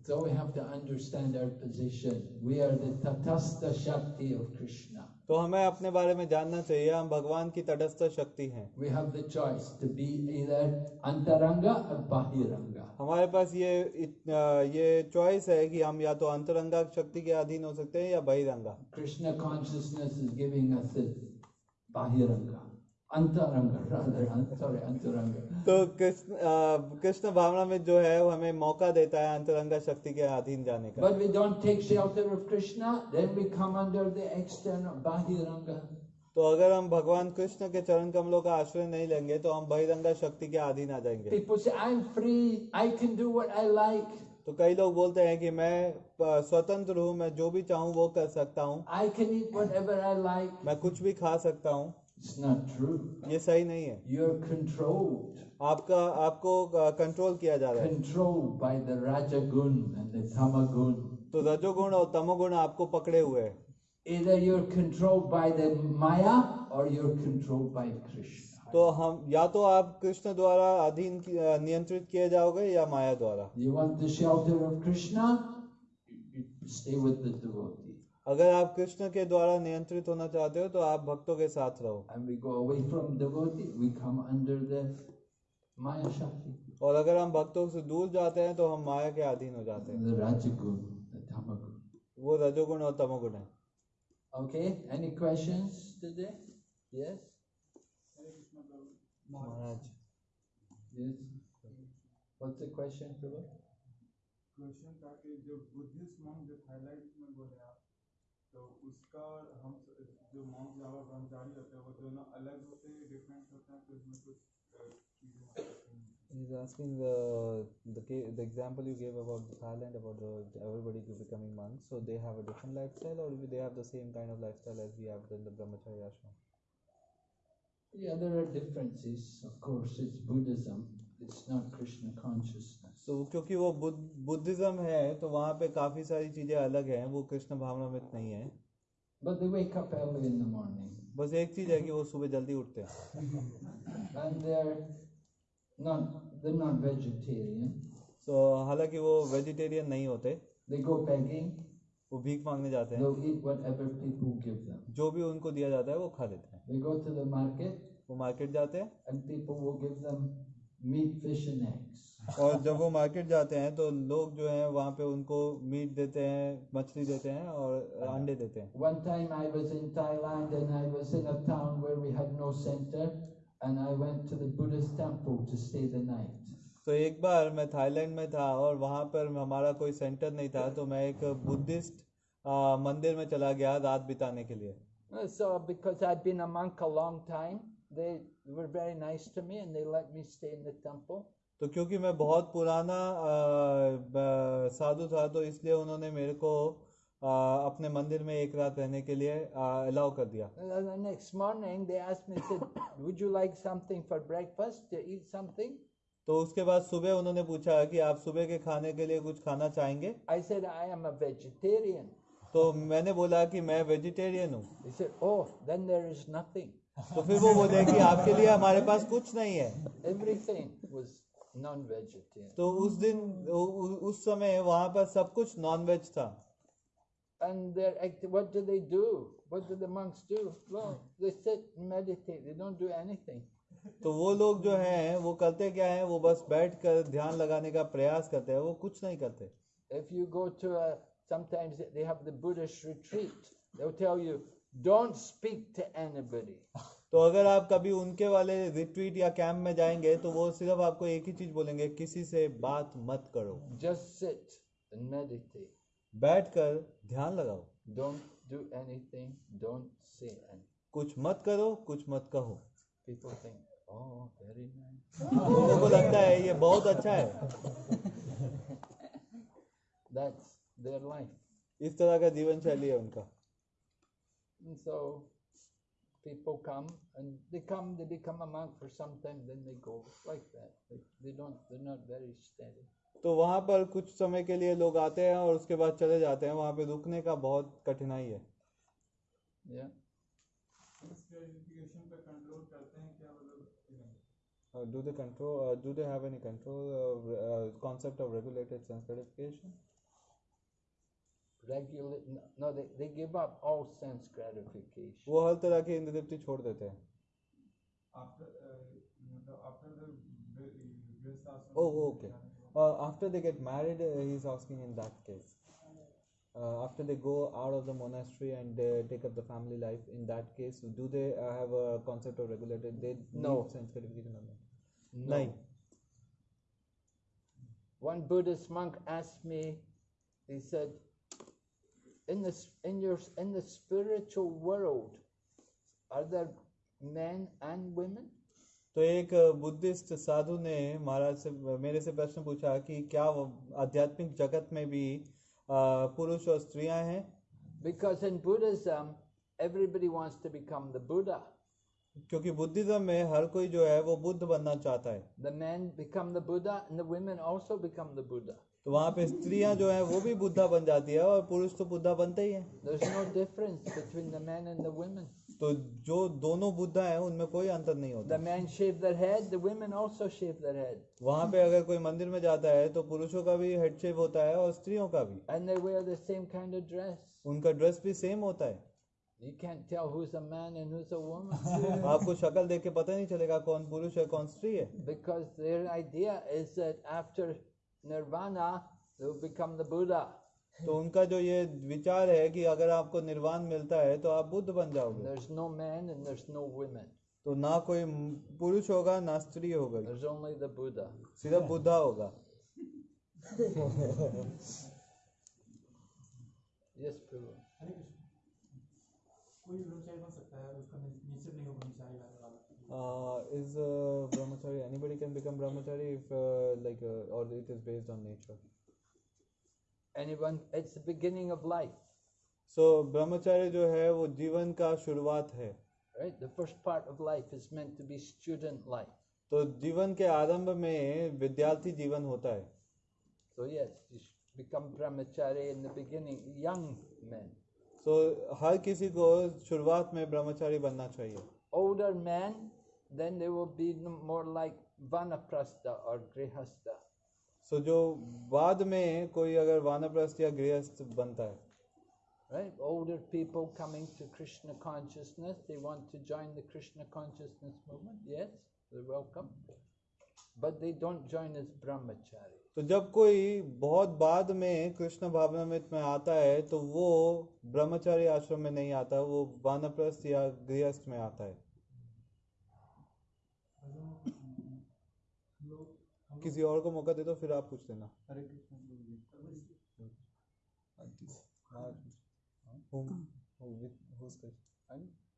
S2: So we have to understand our position we are the तटस्थ शक्ति ऑफ़ कृष्णा
S1: तो हमें अपने बारे में जानना चाहिए हम भगवान की तटस्थ शक्ति हैं
S2: We have the choice to be either Antaranga or Bahiranga.
S1: हमारे पास ये ये चॉइस है कि हम या तो अंतरंगा शक्ति के अधीन हो सकते हैं या बहिरंगा
S2: Krishna consciousness is giving us this Bahiranga.
S1: तो कृष्ण कृष्ण भावना में जो है वो हमें मौका देता है अंतरंगा शक्ति के अधीन जाने का।
S2: But we don't take shelter of Krishna, then we come under the external Bahiranga.
S1: तो अगर हम भगवान कृष्ण के चरण कमलों का आश्रय नहीं लेंगे तो हम बहिरंगा शक्ति के अधीन आ जाएँगे।
S2: People say, I'm free, I can do what I like,
S1: तो कई लोग बोलते हैं कि मैं स्वतंत्र हूँ मैं जो भी चाहूँ वो कर सकता हूँ।
S2: Like.
S1: मैं कुछ भी खा सकता हूँ।
S2: It's not true.
S1: ये सही नहीं है
S2: You're controlled,
S1: आपका आपको कंट्रोल किया जा रहा है
S2: controlled by the Rajagun and the Tamagun.
S1: तो रजोगुण और तमोगुण आपको पकड़े हुए हैं
S2: Either you're controlled by the Maya or you're controlled by Krishna.
S1: तो हम या तो आप कृष्ण द्वारा अधीन नियंत्रित किए जाओगे या माया द्वारा
S2: You want the shelter of Krishna? Stay with the devotee.
S1: अगर आप कृष्ण के द्वारा नियंत्रित होना चाहते हो तो आप भक्तों के साथ रहो। और अगर हम भक्तों से दूर जाते हैं तो हम माया के अधीन हो जाते हैं। वो रजोगुण और तमोगुण है।
S2: ओके एनी
S4: क्वेश्चन क्वेश्चन जो बुद्धिस्ट जो थाईलैंड में बोले आप तो उसका और हम जो मॉन्क और ब्रह्मचारी होते हैं वो दोनों अलग होते हैं डिफरेंट होते हैं तो इसमें कुछ अ, चीजें हो सकती हैं
S1: He's asking the the ca- the example you gave about the Thailand about the everybody becoming monks. So they have a different lifestyle, or they have the same kind of lifestyle as we have in the brahmacharya ashram.
S2: Yeah, there are differences. Of course, it's Buddhism. It's not Krishna consciousness.
S1: तो क्योंकि वो Buddha Buddhism है तो वहाँ पे काफ़ी सारी चीज़ें अलग हैं वो कृष्ण भावनामृत नहीं है
S2: But they wake up early in the morning.
S1: बस एक चीज़ है कि वो सुबह जल्दी उठते हैं
S2: And they're not they're not vegetarian.
S1: तो हालाँकि वो वेजिटेरियन नहीं होते
S2: They go begging,
S1: वो भीख मांगने जाते हैं
S2: they'll eat whatever people give them.
S1: जो भी उनको दिया जाता है वो खा लेते हैं
S2: They go to the market
S1: वो मार्केट जाते हैं
S2: and people will give them meat fish and
S1: और जब वो मार्केट जाते हैं तो लोग जो हैं वहाँ पे उनको मीट देते हैं मछली देते हैं और अंडे देते हैं।
S2: One time I was in Thailand and I was in town where we had no centre and I went to the Buddhist temple to stay the night
S1: तो एक बार मैं थाईलैंड में था और वहाँ पर हमारा कोई सेंटर नहीं था तो मैं एक बुद्धिस्ट मंदिर में चला गया रात बिताने के लिए।
S3: So because I been a monk a long time they were very nice to me and they let me stay in the temple.
S1: तो क्योंकि मैं बहुत पुराना साधु था तो इसलिए उन्होंने मेरे को अपने मंदिर में एक रात रहने के लिए अलाउ कर दिया। तो उसके बाद सुबह उन्होंने पूछा कि आप सुबह के खाने के लिए कुछ खाना चाहेंगे? तो मैंने बोला कि मैं वेजिटेरियन हूँ। तो फिर वो बोले कि आपके लिए हमारे पास कुछ नहीं है
S3: Everything was non vegetarian.
S1: तो उस दिन उस समय वहाँ पर सब कुछ नॉन वेज था
S3: And they're act- what do they do? What do the monks do? Well, they sit and meditate. They don't do anything.
S1: तो वो लोग जो हैं वो करते क्या है वो बस बैठ कर ध्यान लगाने का प्रयास करते हैं वो कुछ नहीं करते
S3: If you go to a, sometimes they have the Buddhist retreat, they'll tell you, don't speak to anybody.
S1: तो अगर आप कभी उनके वाले रिट्रीट या कैंप में जाएँगे तो वो सिर्फ़ आपको एक ही चीज़ बोलेंगे किसी से बात मत करो
S3: Just sit and meditate.
S1: बैठकर ध्यान लगाओ
S2: Don't do anything, don't say anything.
S1: कुछ मत करो कुछ मत कहो
S2: oh, very nice.
S1: लोगों को लगता है ये बहुत अच्छा है
S2: That's their life.
S1: इस तरह का जीवन शैली है उनका
S2: And so people come and they come, they become a monk for some time, then they go like that. They, they don't, they're not very steady.
S1: तो वहाँ पर कुछ समय के लिए लोग आते हैं और उसके बाद चले जाते हैं वहाँ पे रुकने का बहुत कठिनाई है
S2: Yeah.
S5: इस वेरिफिकेशन पे कंट्रोल करते हैं क्या मतलब कि नहीं?
S1: Do they control do they have any concept of regulated sense gratification
S2: Regulate, no, no, they, they give up all sense gratification.
S1: वो हर तरह की इंद्र तृप्ति छोड़ देते हैं
S5: After, uh, मतलब after the वे- गृहस्थ आश्रम
S1: Oh,
S5: में
S1: okay.
S5: जाने के बाद।
S1: Uh, after they get married, uh, he's asking in that case. Uh, after they go out of the monastery and uh, take up the family life, in that case, do they uh, have a concept of regulated? They
S2: No.
S1: need sense gratification or not?
S2: No.
S1: Nahi.
S2: One Buddhist monk asked me, he said, in the, s- in your, s- in the spiritual world, are there men and women?
S1: तो एक Buddhist साधु ने महाराज से मेरे से प्रश्न पूछा कि क्या वो आध्यात्मिक जगत में भी uh, पुरुष और स्त्रियां हैं
S2: Because in Buddhism, everybody wants to become the Buddha.
S1: क्योंकि बुद्धिज्म में हर कोई जो है वो बुद्ध बनना चाहता है
S2: The men become the Buddha and the women also become the Buddha.
S1: तो वहाँ पे स्त्रियाँ जो है वो भी बुद्धा बन जाती है और पुरुष तो बुद्धा बनते ही हैं
S2: no the men and the women.
S1: तो जो दोनों बुद्धा हैं उनमें कोई अंतर नहीं होता
S2: The men shave their head, the women also shave their head.
S1: वहाँ पे अगर कोई मंदिर में जाता है तो पुरुषों का भी हेड शेव होता है और स्त्रियों का भी
S2: And they wear the same kind of dress.
S1: उनका ड्रेस भी सेम होता है
S2: You can't tell who's a man and who's a woman.
S1: आपको शक्ल देख के पता नहीं चलेगा कौन पुरुष है कौन स्त्री है
S2: because their idea is that after nirvana, they'll become the Buddha.
S1: तो उनका जो ये विचार है कि अगर आपको निर्वाण मिलता है तो आप बुद्ध बन जाओगे
S2: There's no men and there's no women.
S1: तो ना कोई पुरुष होगा ना स्त्री होगा
S2: There's only the Buddha.
S1: सिर्फ़ बुद्धा होगा
S2: Yes, Prabhu.
S4: कोई बन सकता है उसका नेचर नहीं हो ब्रह्मचारी वाला वाला
S1: uh, is uh, brahmachari anybody can become brahmachari if uh, like uh, or it is based on nature
S2: Anyone, it's the beginning of life,
S1: so brahmacharya जो है वो जीवन का शुरुआत है
S2: right? The first part of life is meant to be student life.
S1: तो जीवन के आरंभ में विद्यार्थी जीवन होता है
S2: So yes, you become brahmachari in the beginning, young men.
S1: so हर किसी को शुरुआत में ब्रह्मचारी बनना चाहिए
S2: Older men, then they will be more like vanaprastha or grihastha.
S1: so जो बाद में कोई अगर वानप्रस्थ या गृहस्थ बनता है
S2: Right? Older people coming to Krishna consciousness, they want to join the Krishna consciousness movement. Yes, they're welcome. But they don't join as brahmachari.
S1: तो जब कोई बहुत बाद में कृष्ण भावनामृत में आता है तो वो ब्रह्मचारी आश्रम में नहीं आता वो वानप्रस्थ या गृहस्थ में आता है
S4: हम लोग हम
S1: किसी और को मौका दे दो फिर आप पूछ लेना।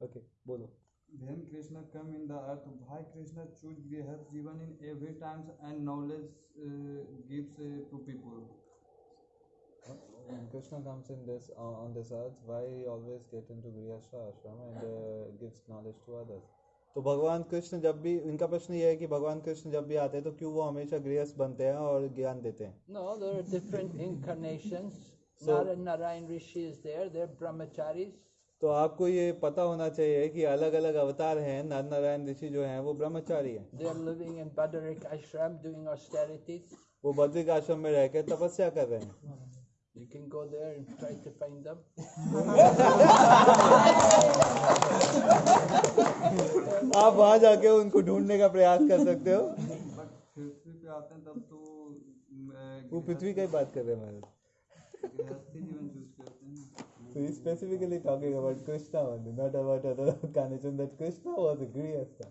S1: ओके हाँ। बोलो
S5: भेम कृष्ण। कम इन द अर्थ भाई कृष्ण। चूज़ गृहस्थ जीवन in every times and knowledge gives to people
S1: Krishna comes in this on this earth why always get into गृहस्थ आश्रम and gives knowledge to others तो भगवान कृष्ण जब भी इनका प्रश्न ये है कि भगवान कृष्ण जब भी आते हैं तो क्यों वो हमेशा गृहस्थ बनते हैं और ज्ञान देते हैं?
S2: Are different incarnations. (laughs)
S1: So-
S2: Nara Narayan Rishi is there, they're
S1: तो आपको ये पता होना चाहिए कि अलग अलग अवतार हैं नर नारायण ऋषि जो हैं वो ब्रह्मचारी हैं।
S2: They're living in Badarik ashram doing austerities.
S1: वो बद्रिक आश्रम में रह के तपस्या कर रहे हैं।
S2: You can go there and try to find them.
S1: आप वहाँ जाके उनको ढूँढने का प्रयास कर सकते हो
S5: पृथ्वी पे आते हैं तब तो uh,
S1: वो पृथ्वी का ही बात कर रहे हैं हमारे
S5: गृहस्थी जीवन चूज़ करते हैं ना
S1: So he's specifically talking about Krishna only, not about other incarnation. That Krishna was a grihastha.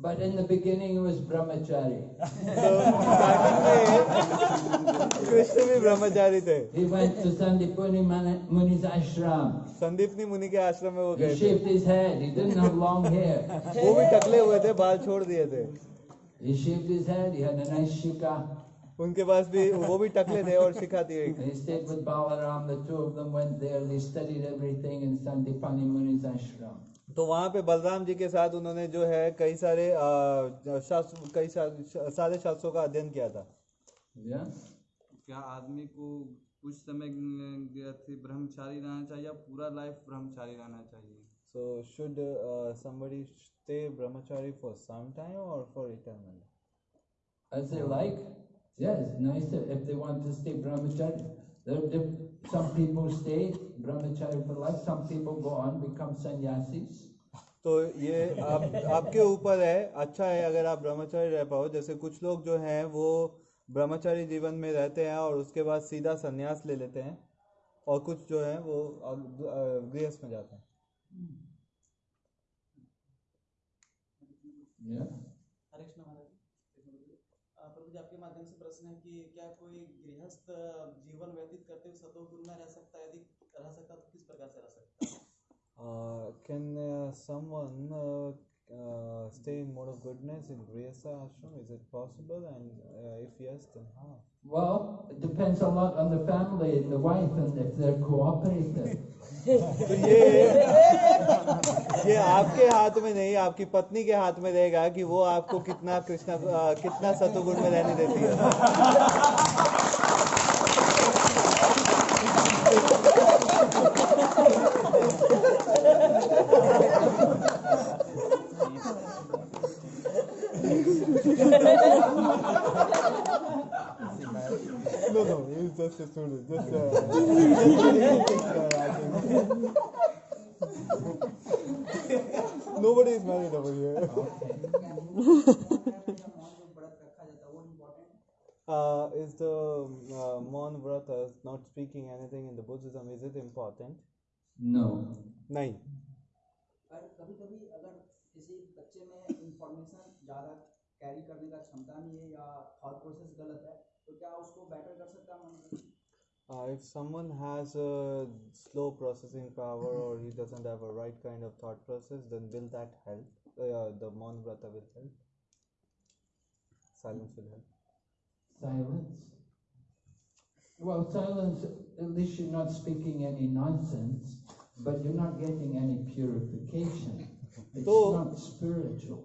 S2: But in the beginning, it was brahmachari.
S1: तो (laughs) स्टार्टिंग में कृष्ण भी ब्रह्मचारी थे
S2: He went to Sandipuni Mani- Muni's ashram.
S1: Sandipani मुनि के आश्रम में वो
S2: He
S1: गए थे
S2: shaved his head. He didn't have long hair.
S1: वो भी टकले हुए थे बाल छोड़ दिए थे
S2: He shaved his head. He had a nice shika.
S1: उनके पास भी वो भी टकले थे और सिखाती है
S2: And he stayed with Balaram. The two of them went there. They studied everything in Sandipani Muni's ashram.
S1: तो वहाँ पे बलराम जी के साथ उन्होंने जो है कई सारे शास्त्र कई सारे सारे शास्त्रों का अध्ययन किया था।
S5: क्या आदमी को कुछ समय ब्रह्मचारी रहना चाहिए या पूरा लाइफ ब्रह्मचारी रहना चाहिए?
S1: So should somebody stay brahmachari for some time और for eternal
S2: age they yes nice if they want to stay brahmachari. There are some people stay brahmachari for life. Some people go on become sannyasis.
S1: तो ये आप आपके ऊपर है अच्छा है अगर आप ब्रह्मचारी रह पाओ जैसे कुछ लोग जो हैं वो ब्रह्मचारी जीवन में रहते हैं और उसके बाद सीधा संन्यास ले लेते हैं और कुछ जो है वो गृहस्थ में जाते हैं
S2: Yeah.
S6: हरे कृष्ण महाराज जी प्रभु जी आपके माध्यम से प्रश्न है कि क्या कोई गृहस्थ जीवन व्यतीत करते हुए सतोगुण में रह सकता है यदि रह सकता तो किस प्रकार से रह सकता है
S1: Uh, can uh, someone uh, uh, stay in mode of goodness in Grihastha ashram? Is it possible? And uh, if yes, then how?
S2: Well, it depends a lot on the family and the wife and if they're cooperative.
S1: तो ये ये आपके हाथ में नहीं आपकी पत्नी के हाथ में रहेगा कि वो आपको कितना कृष्णा कितना सतुगुण में रहने देती है no, he's just a student. Just, (laughs) Nobody is married over here. (laughs) Uh, is the uh, Mon Vrata not speaking anything in the Buddhism? Is it important?
S2: No.
S1: नहीं
S7: पर कभी कभी अगर किसी बच्चे में इंफॉर्मेशन ज़्यादा कैरी करने का क्षमता नहीं है या थॉट प्रोसेस गलत है तो क्या उसको बेटर कर सकता है मन
S1: Uh, if someone has a slow processing power or he doesn't have a right kind of thought process, then will that help? Uh, the Mon Vrata will help. Silence will help.
S2: Silence. Well, silence, at least you're not speaking any nonsense, but you're not getting any purification. It's
S1: So-
S2: not spiritual.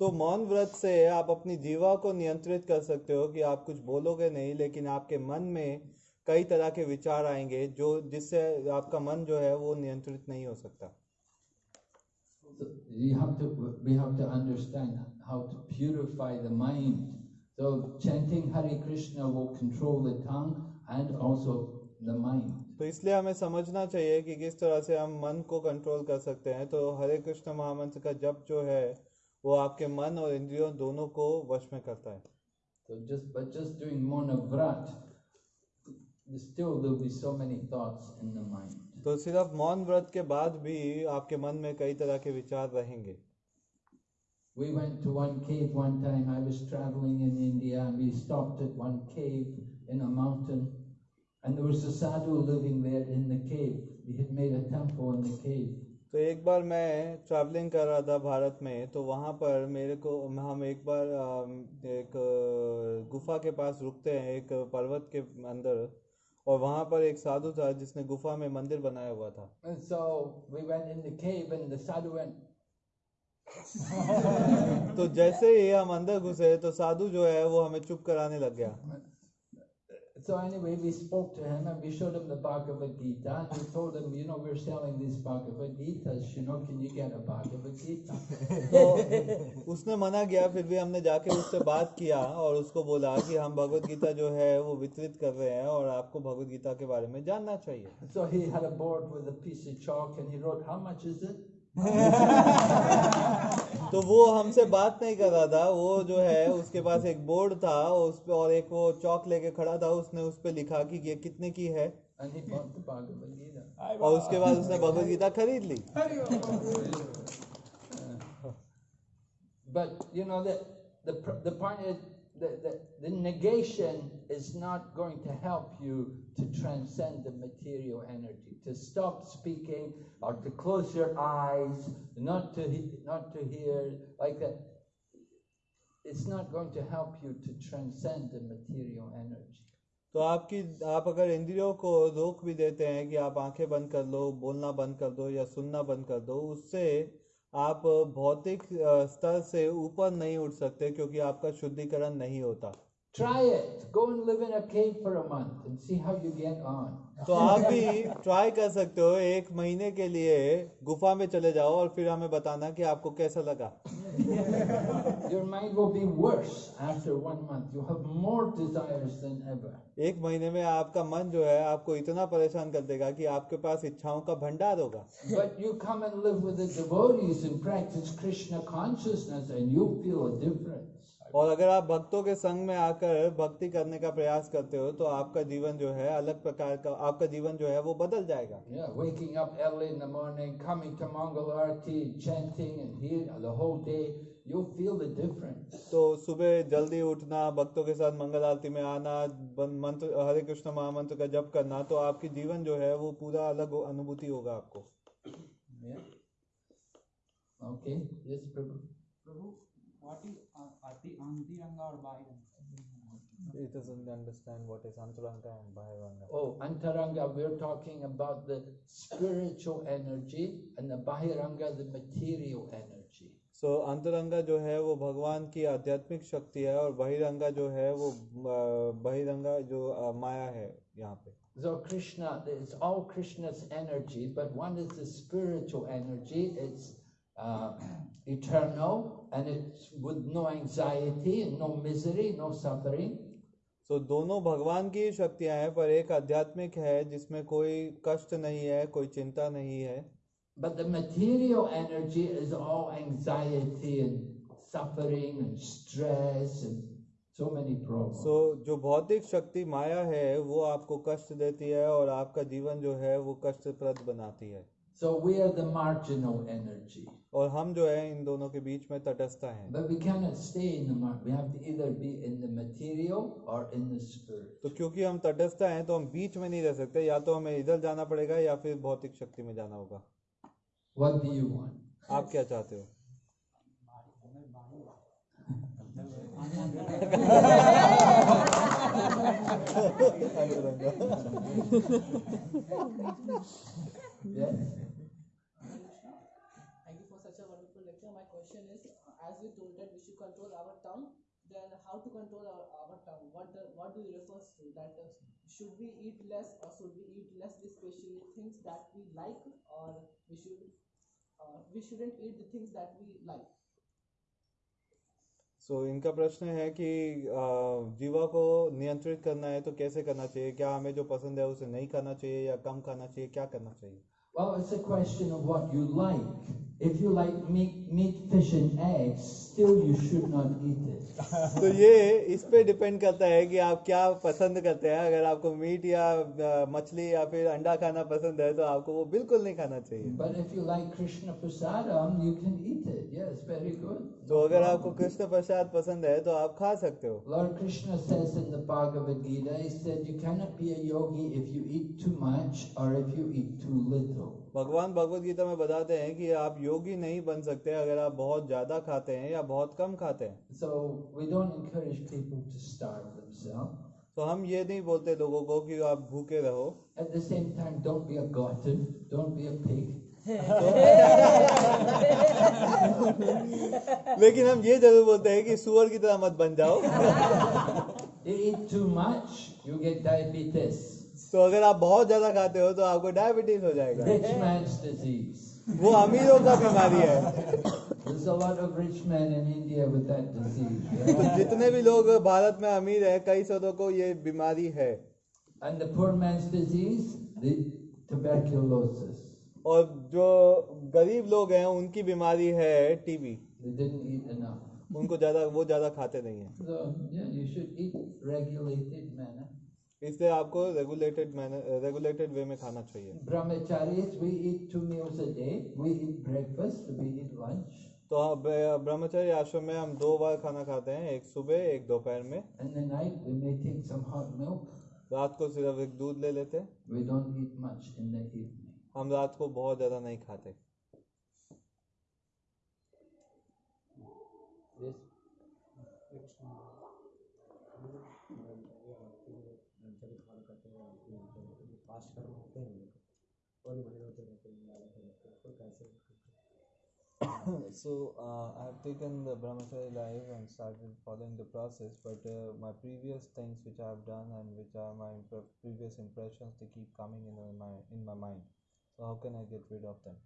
S1: तो मौन व्रत से आप अपनी जीवा को नियंत्रित कर सकते हो कि आप कुछ बोलोगे नहीं लेकिन आपके मन में कई तरह के विचार आएँगे जो जिससे आपका मन जो है वो नियंत्रित नहीं हो सकता
S2: So you have to, we have to understand how to purify the mind. So chanting Krishna will control the tongue and also the mind.
S1: तो इसलिए हमें समझना चाहिए कि किस तरह से हम मन को कंट्रोल कर सकते हैं तो हरे कृष्ण महामंत्र का जप जो है वो आपके मन और इंद्रियों दोनों को वश में करता है
S2: So just but just doing monavrat, still there'll be so many thoughts in the mind.
S1: तो सिर्फ़ मौन व्रत के बाद भी आपके मन में कई तरह के विचार रहेंगे
S2: We went to one cave one time. I was traveling in India and we stopped at one cave in a mountain. And there was a sadhu living there in the cave. He had made a temple in the cave.
S1: तो एक बार मैं travelling कर रहा था भारत में तो वहाँ पर मेरे को हम एक बार एक गुफा के पास रुकते हैं एक पर्वत के अंदर और वहाँ पर एक साधु था जिसने गुफा में मंदिर बनाया हुआ था।
S2: And so we went in the cave and the sadhu went, (laughs)
S1: तो जैसे ही हम अंदर घुसे तो साधु जो है वो हमें चुप कराने लग गया।
S2: So anyway, we spoke to him and we showed him the Bhagavad Gita and we told him, you know, we're selling these Bhagavad Gitas, you know, can you get a Bhagavad Gita?
S1: तो उसने मना किया फिर भी हमने जाके उससे बात किया और उसको बोला कि हम भगवत गीता जो है वो वितरित कर रहे हैं और आपको भगवत गीता के बारे में जानना चाहिए
S2: So he had a board with a piece of chalk and he wrote, how much is it?
S1: तो वो हमसे बात नहीं कर रहा था। वो जो है उसके पास एक बोर्ड था उस पे और एक वो चौक लेके खड़ा था उसने उस पर लिखा कि ये कितने की है।
S2: Gita.
S1: और उसके बाद उसने भगवत गीता खरीद ली।
S2: But you know the the the point is the, the the negation is not going to help you to transcend the material energy. To stop speaking or to close your eyes, not to he- not to hear like that. It's not going to help you to transcend the material energy.
S1: तो आपकी आप अगर इंद्रियों को रोक भी देते हैं कि आप आंखें बंद कर लो बोलना बंद कर दो या सुनना बंद कर दो उससे आप भौतिक स्तर से ऊपर नहीं उठ सकते क्योंकि आपका शुद्धिकरण नहीं होता।
S2: Try it. Go and live in a cave for a month and see how you get on.
S1: तो आप (laughs) भी ट्राई कर सकते हो एक महीने के लिए गुफा में चले जाओ और फिर हमें बताना कि आपको कैसा लगा (laughs)
S2: Your mind will be worse after one month. You'll have more desires than ever.
S1: एक महीने में आपका मन जो है आपको इतना परेशान कर देगा कि आपके पास इच्छाओं का भंडार होगा
S2: But you come and live with the devotees and practice Krishna consciousness, and you'll feel a difference.
S1: और अगर आप भक्तों के संग में आकर भक्ति करने का प्रयास करते हो तो आपका जीवन जो है अलग प्रकार का आपका जीवन जो है वो बदल जाएगा
S2: Yeah, waking up early in the morning, coming to Mongol Arti, chanting and here the whole day, you'll feel the difference.
S1: तो सुबह जल्दी उठना भक्तों के साथ मंगल आरती में आना मंत्र हरे कृष्ण महामंत्र का जप करना तो आपकी जीवन जो है वो पूरा अलग अनुभूति होगा आपको
S2: Yeah. Okay. Yes, Prabhu.
S8: Prabhu what is uh, आति अंतिरंगा और बाह्यरंगा
S1: It doesn't understand what is antaranga and bahiranga.
S2: Oh, Antaranga, we're talking about the spiritual energy, and the Bahiranga, the material energy.
S1: सो अंतरंगा जो है वो भगवान की आध्यात्मिक शक्ति है और बहिरंगा जो है वो अ, बहिरंगा जो अ, माया है यहाँ पे
S2: So Krishna, it's all Krishna's energy, but one is the spiritual energy. It's uh, eternal, and it's with no anxiety and no misery, no suffering.
S1: सो दोनों भगवान की ही शक्तियाँ हैं पर एक आध्यात्मिक है जिसमें कोई कष्ट नहीं है कोई चिंता नहीं है
S2: But the material energy is all anxiety and suffering and stress and so many problems.
S1: सो जो भौतिक शक्ति माया है वो आपको कष्ट देती है और आपका जीवन जो है वो कष्टप्रद बनाती है
S2: So we are the marginal energy.
S1: और हम जो है इन दोनों के बीच में तटस्थ हैं
S2: But we cannot stay in the mar- We have to either be in the material or in the spirit.
S1: तो क्योंकि हम तटस्थ हैं तो हम बीच में नहीं रह सकते या तो हमें इधर जाना पड़ेगा या फिर भौतिक शक्ति में जाना होगा
S2: What do you want?
S1: आप क्या चाहते हो.
S9: Thank you for such a wonderful lecture. My question is, uh, as you told that we should control our tongue, then how to control our, our tongue? What the, what do you refer to? That uh, should we eat less or should we eat less, especially things that we like, or we should uh, we shouldn't eat the things that we like?
S1: So so, इनका प्रश्न है कि जीवा को नियंत्रित करना है तो कैसे करना चाहिए क्या हमें जो पसंद है उसे नहीं खाना चाहिए या कम खाना चाहिए क्या करना चाहिए
S2: Well, it's a question of what you like. If you like meat, meat, fish, and eggs, still you should not eat it.
S1: तो ये इस पे डिपेंड करता है कि आप क्या पसंद करते हैं अगर आपको मीट या मछली या फिर अंडा खाना पसंद है तो आपको वो बिल्कुल नहीं खाना चाहिए
S2: But if you like Krishna Prasadam, you can eat it. Yes, very good.
S1: तो अगर आपको कृष्ण प्रसाद पसंद है तो आप खा सकते हो
S2: Lord Krishna says in the Bhagavad Gita, he said, you cannot be a yogi if you eat too much or if you eat too little.
S1: भगवान भगवत गीता में बताते हैं कि आप योगी नहीं बन सकते अगर आप बहुत ज़्यादा खाते हैं या बहुत कम खाते हैं
S2: So we don't encourage people to starve themselves.
S1: तो हम ये नहीं बोलते लोगों को कि आप भूखे रहो
S2: At the same time, don't be a glutton, don't be a pig.
S1: लेकिन हम ये ज़रूर बोलते हैं कि सुअर की तरह मत बन जाओ
S2: You eat too much, you get diabetes.
S1: तो अगर आप बहुत ज़्यादा खाते हो तो आपको डायबिटीज़ हो जाएगा. वो अमीरों का बीमारी है. तो जितने भी लोग भारत में अमीर हैं कई सदों को ये बीमारी है
S2: And the poor man's disease, the tuberculosis.
S1: और जो गरीब लोग हैं उनकी बीमारी है टीबी. उनको ज़्यादा वो ज़्यादा खाते नहीं है
S2: So yeah, you should eat regulated manner.
S1: इसलिए आपको रेगुलेटेड रेगुलेटेड वे में खाना चाहिए। तो अब uh, आश्रम में हम दो बार खाना खाते हैं एक सुबह एक दोपहर में। रात को सिर्फ़ एक दूध ले लेते हम रात को बहुत ज़्यादा नहीं खाते। This so uh, I have taken the brahmacharya life and started following the process, but uh, my previous things which I have done and which are my impre- previous impressions, they keep coming in my in my mind. So how can I get rid of them?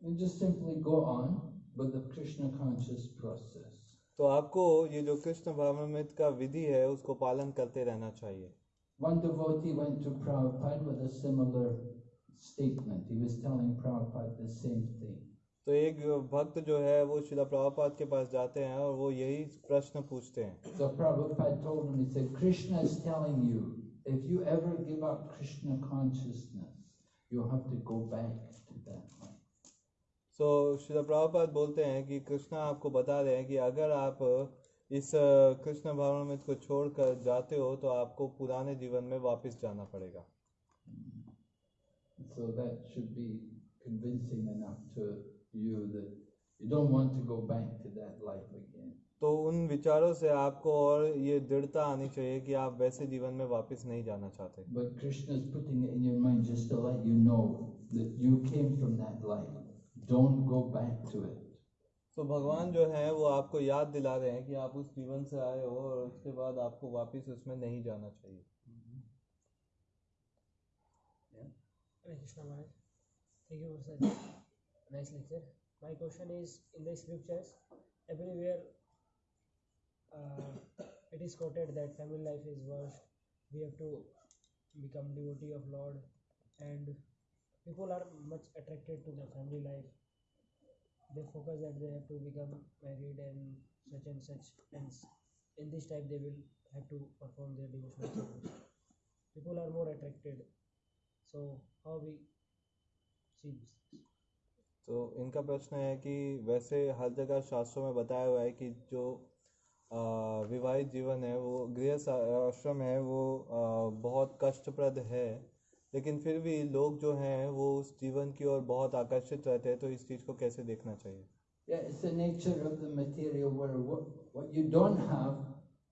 S2: You just simply go on with the Krishna conscious process.
S1: तो आपको ये जो कृष्ण भावनामृत का विधि है उसको पालन करते रहना चाहिए
S2: One devotee went to Prabhupada with a similar statement. He was telling Prabhupada the same thing.
S1: तो एक भक्त जो है वो शिला प्रभुपाद के पास जाते हैं और वो यही प्रश्न पूछते हैं
S2: So Prabhupada told him, he said, Krishna is telling you, if you ever give up Krishna consciousness, you'll have to go back to that life.
S1: सो शिला प्रभुपाद बोलते हैं कि कृष्णा आपको बता रहे हैं कि अगर आप इस कृष्ण भावनामृत को छोड़कर जाते हो तो आपको पुराने जीवन में वापस जाना पड़ेगा
S2: That should be convincing enough to you that you don't want to go back to that life again.
S1: तो उन विचारों से आपको और ये दृढ़ता आनी चाहिए कि आप वैसे जीवन में वापस नहीं जाना चाहते। तो भगवान जो है वो आपको याद दिला रहे हैं कि आप उस जीवन से आए हो और उसके बाद आपको वापस उसमें नहीं जाना चाहिए।
S10: Krishna Maharaj. Thank you for such nice lecture. My question is in the scriptures, everywhere uh, it is quoted that family life is worst. We have to become devotee of Lord, and people are much attracted to the family life. They focus that they have to become married and such and such, and in this type they will have to perform their devotional service. People are more attracted so see this?
S1: तो इनका प्रश्न है कि वैसे हर जगह शास्त्रों में बताया हुआ है कि जो विवाहित जीवन है वो गृह आश्रम है वो आ, बहुत कष्टप्रद है लेकिन फिर भी लोग जो हैं वो उस जीवन की ओर बहुत आकर्षित रहते हैं तो इस चीज़ को कैसे देखना चाहिए
S2: Yeah, it's the nature of the material where what, what you don't have,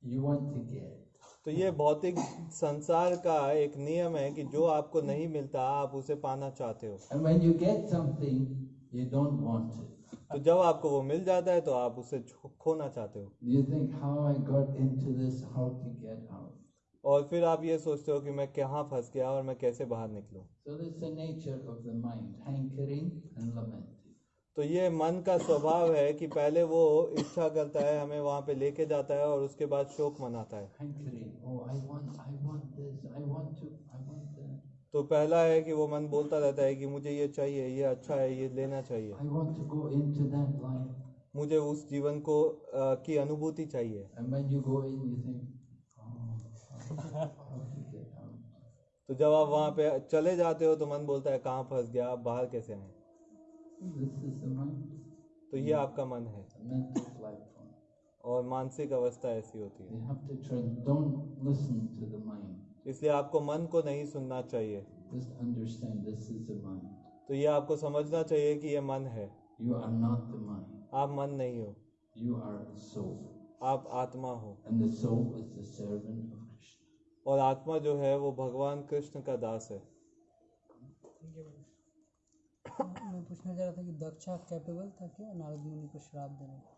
S2: you want to get.
S1: तो ये भौतिक संसार का एक नियम है कि जो आपको नहीं मिलता आप उसे पाना चाहते हो। तो जब आपको वो मिल जाता है तो आप उसे खोना चाहते हो। और फिर आप ये सोचते हो कि मैं कहाँ फंस गया और मैं कैसे बाहर निकलूं?
S2: So.
S1: तो ये मन का स्वभाव है कि पहले वो इच्छा करता है हमें वहाँ पे लेके जाता है और उसके बाद शोक मनाता है
S2: oh.
S1: तो पहला है कि वो मन बोलता रहता है कि मुझे ये चाहिए ये अच्छा है ये लेना चाहिए. मुझे उस जीवन को अ, की अनुभूति चाहिए
S2: oh.
S1: तो जब आप वहाँ पे चले जाते हो तो मन बोलता है कहाँ फंस गया आप बाहर कैसे आए तो ये आपका मन है। और मानसिक अवस्था ऐसी होती है। इसलिए आपको मन को नहीं सुनना चाहिए। तो ये आपको समझना चाहिए कि ये मन है।
S2: यू आर नॉट
S1: आप मन नहीं हो।
S2: यू आर सो
S1: आप आत्मा हो। और आत्मा जो है वो भगवान कृष्ण का दास है।
S11: मैं पूछना चाह रहा था कि दक्षा कैपेबल था क्या नारद मुनि को श्राप देने का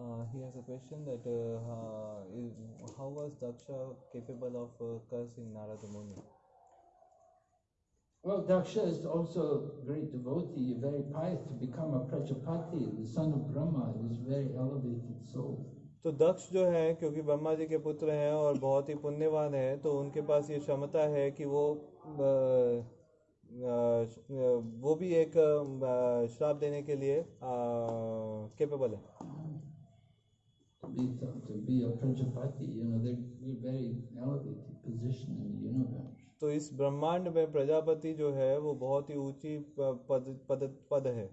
S1: Uh, he has a question that uh, uh, is, how was Daksha capable of uh, cursing Narada Muni?
S2: Well, Daksha is also a great devotee, very pious to become a Prajapati, the son of Brahma, is very elevated soul.
S1: तो दक्ष जो है क्योंकि ब्रह्मा जी के पुत्र हैं और बहुत ही पुण्यवान है तो उनके पास ये क्षमता है कि वो अ, अ, वो भी एक श्राप देने के लिए केपेबल है। तो इस ब्रह्मांड में प्रजापति जो है वो बहुत ही ऊँची पद पद पद है।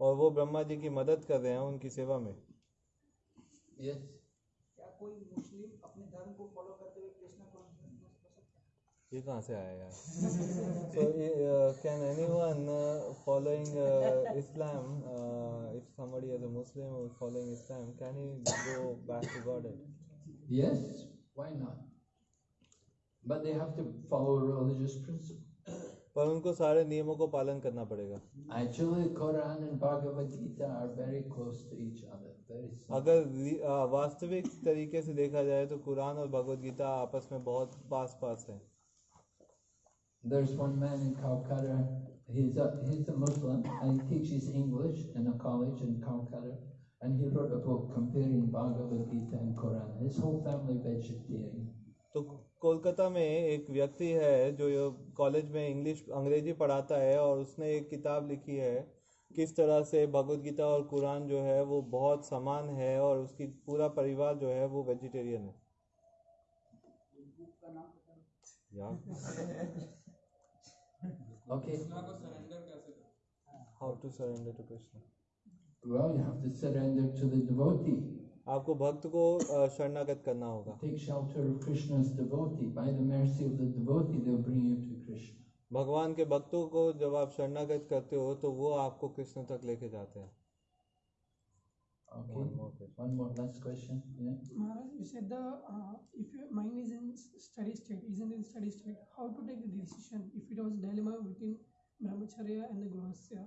S1: और वो ब्रह्मा जी की मदद कर रहे हैं उनकी सेवा में।
S7: क्या कोई मुस्लिम अपने धर्म को
S1: ये कहाँ से आया so can any one following Islam if somebody as a Muslim following Islam can he go back to God it
S2: yes why not but they have to follow religious principle
S1: पर उनको सारे नियमों को पालन करना पड़ेगा।
S2: एक्चुअली
S1: अगर uh, वास्तविक तरीके से देखा जाए तो कुरान और भगवत गीता आपस में बहुत पास पास हैं।
S2: There's one man in Calcutta, he's a, he's a Muslim and he teaches English in a college in Calcutta. And he wrote a book comparing Bhagavad Gita and Quran. His whole family vegetarian.
S1: तो कोलकाता में एक व्यक्ति है जो college में English अंग्रेज़ी पढ़ाता है और उसने एक किताब लिखी है किस तरह से भगवत गीता और कुरान जो है वो बहुत समान है और उसकी पूरा परिवार जो है वो वेजिटेरियन है
S7: का नाम पता नहीं।
S1: यार
S2: Okay.
S1: How to surrender to Krishna?
S2: Well, you have to surrender to the devotee.
S1: आपको भक्त को शरणागत करना होगा
S2: Take shelter of Krishna's devotee. By the mercy of the devotee, they'll bring you to Krishna.
S1: भगवान के भक्तों को जब आप शरणागत करते हो तो वो आपको कृष्ण तक लेके जाते हैं
S2: Okay.
S1: One more question.
S2: One more last question. Yeah.
S10: Maharaj, you said the uh, if your mind is in steady state, isn't in steady state, how to take the decision if it was dilemma between brahmacharya and the grahasya?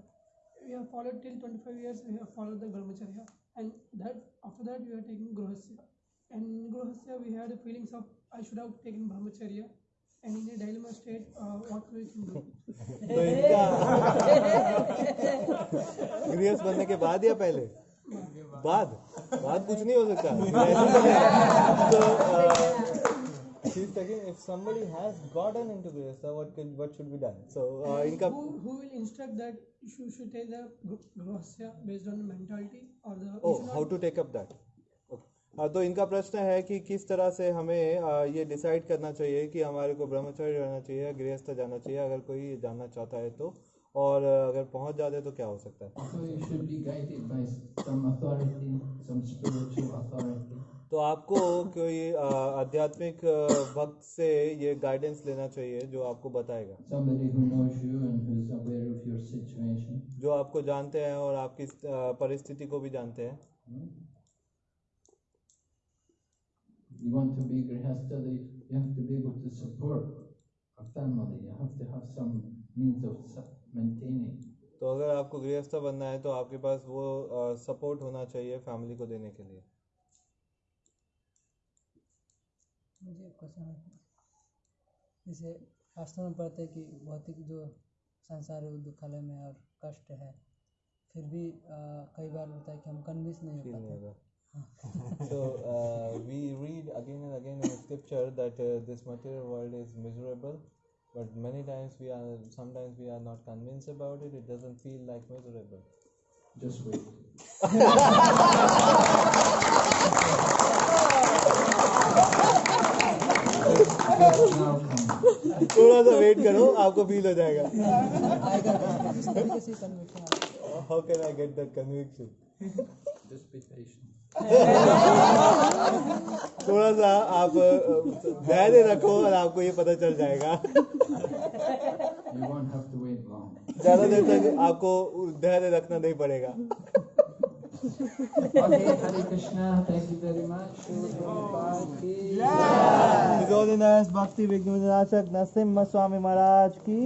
S10: We have followed till 25 years. We have followed the brahmacharya, and that after that we are taking grahasya. And in grahasya we had the feelings of I should have taken brahmacharya. And in a dilemma state, uh, what we can do?
S1: तो गृहस्थ बनने के बाद या पहले बाद बाद कुछ नहीं हो सकता। (laughs) तो ठीक है कि if somebody has gotten into this so what can what should be done so इनका
S10: who will instruct that you should take the ग्रोसिया based on mentality और the
S1: how to take up that तो इनका प्रश्न है कि किस तरह से हमें ये डिसाइड करना चाहिए कि हमारे को ब्रह्मचर्य रहना चाहिए गृहस्थ जाना चाहिए। अगर कोई जानना चाहता है तो और अगर पहुँच जाते तो क्या हो सकता है? तो आपको कोई आध्यात्मिक भक्त से ये गाइडेंस लेना चाहिए जो आपको बताएगा। जो आपको जानते हैं और आपकी परिस्थिति को भी जानते हैं।
S2: You want to be you have to be to support a family. You have to have some means of
S1: तो अगर आपको गृहस्थ बनना है तो आपके पास वो सपोर्ट होना चाहिए फैमिली को देने के लिए।
S11: मुझे क्वेश्चन जैसे शास्त्रों में पढ़ते हैं कि भौतिक जो संसार है वो दुखालय में और कष्ट है। फिर भी अ, कई बार होता है कि हम कन्विंस नहीं हो पाते।
S1: so uh, we read again and again in scripture that uh, this material world is miserable. but many times we are sometimes we are not convinced about it it doesn't feel like miserable
S2: Just wait. now come.
S1: थोड़ा सा wait करो आपको feel हो जाएगा
S11: आएगा किस तरीके से कन्विक्शन
S1: how can i थोड़ा सा आप धैर्य रखो और आपको ये पता चल जाएगा। ज़्यादा देर तक आपको धैर्य रखना नहीं पड़ेगा। नरसिम्हा स्वामी महाराज
S2: की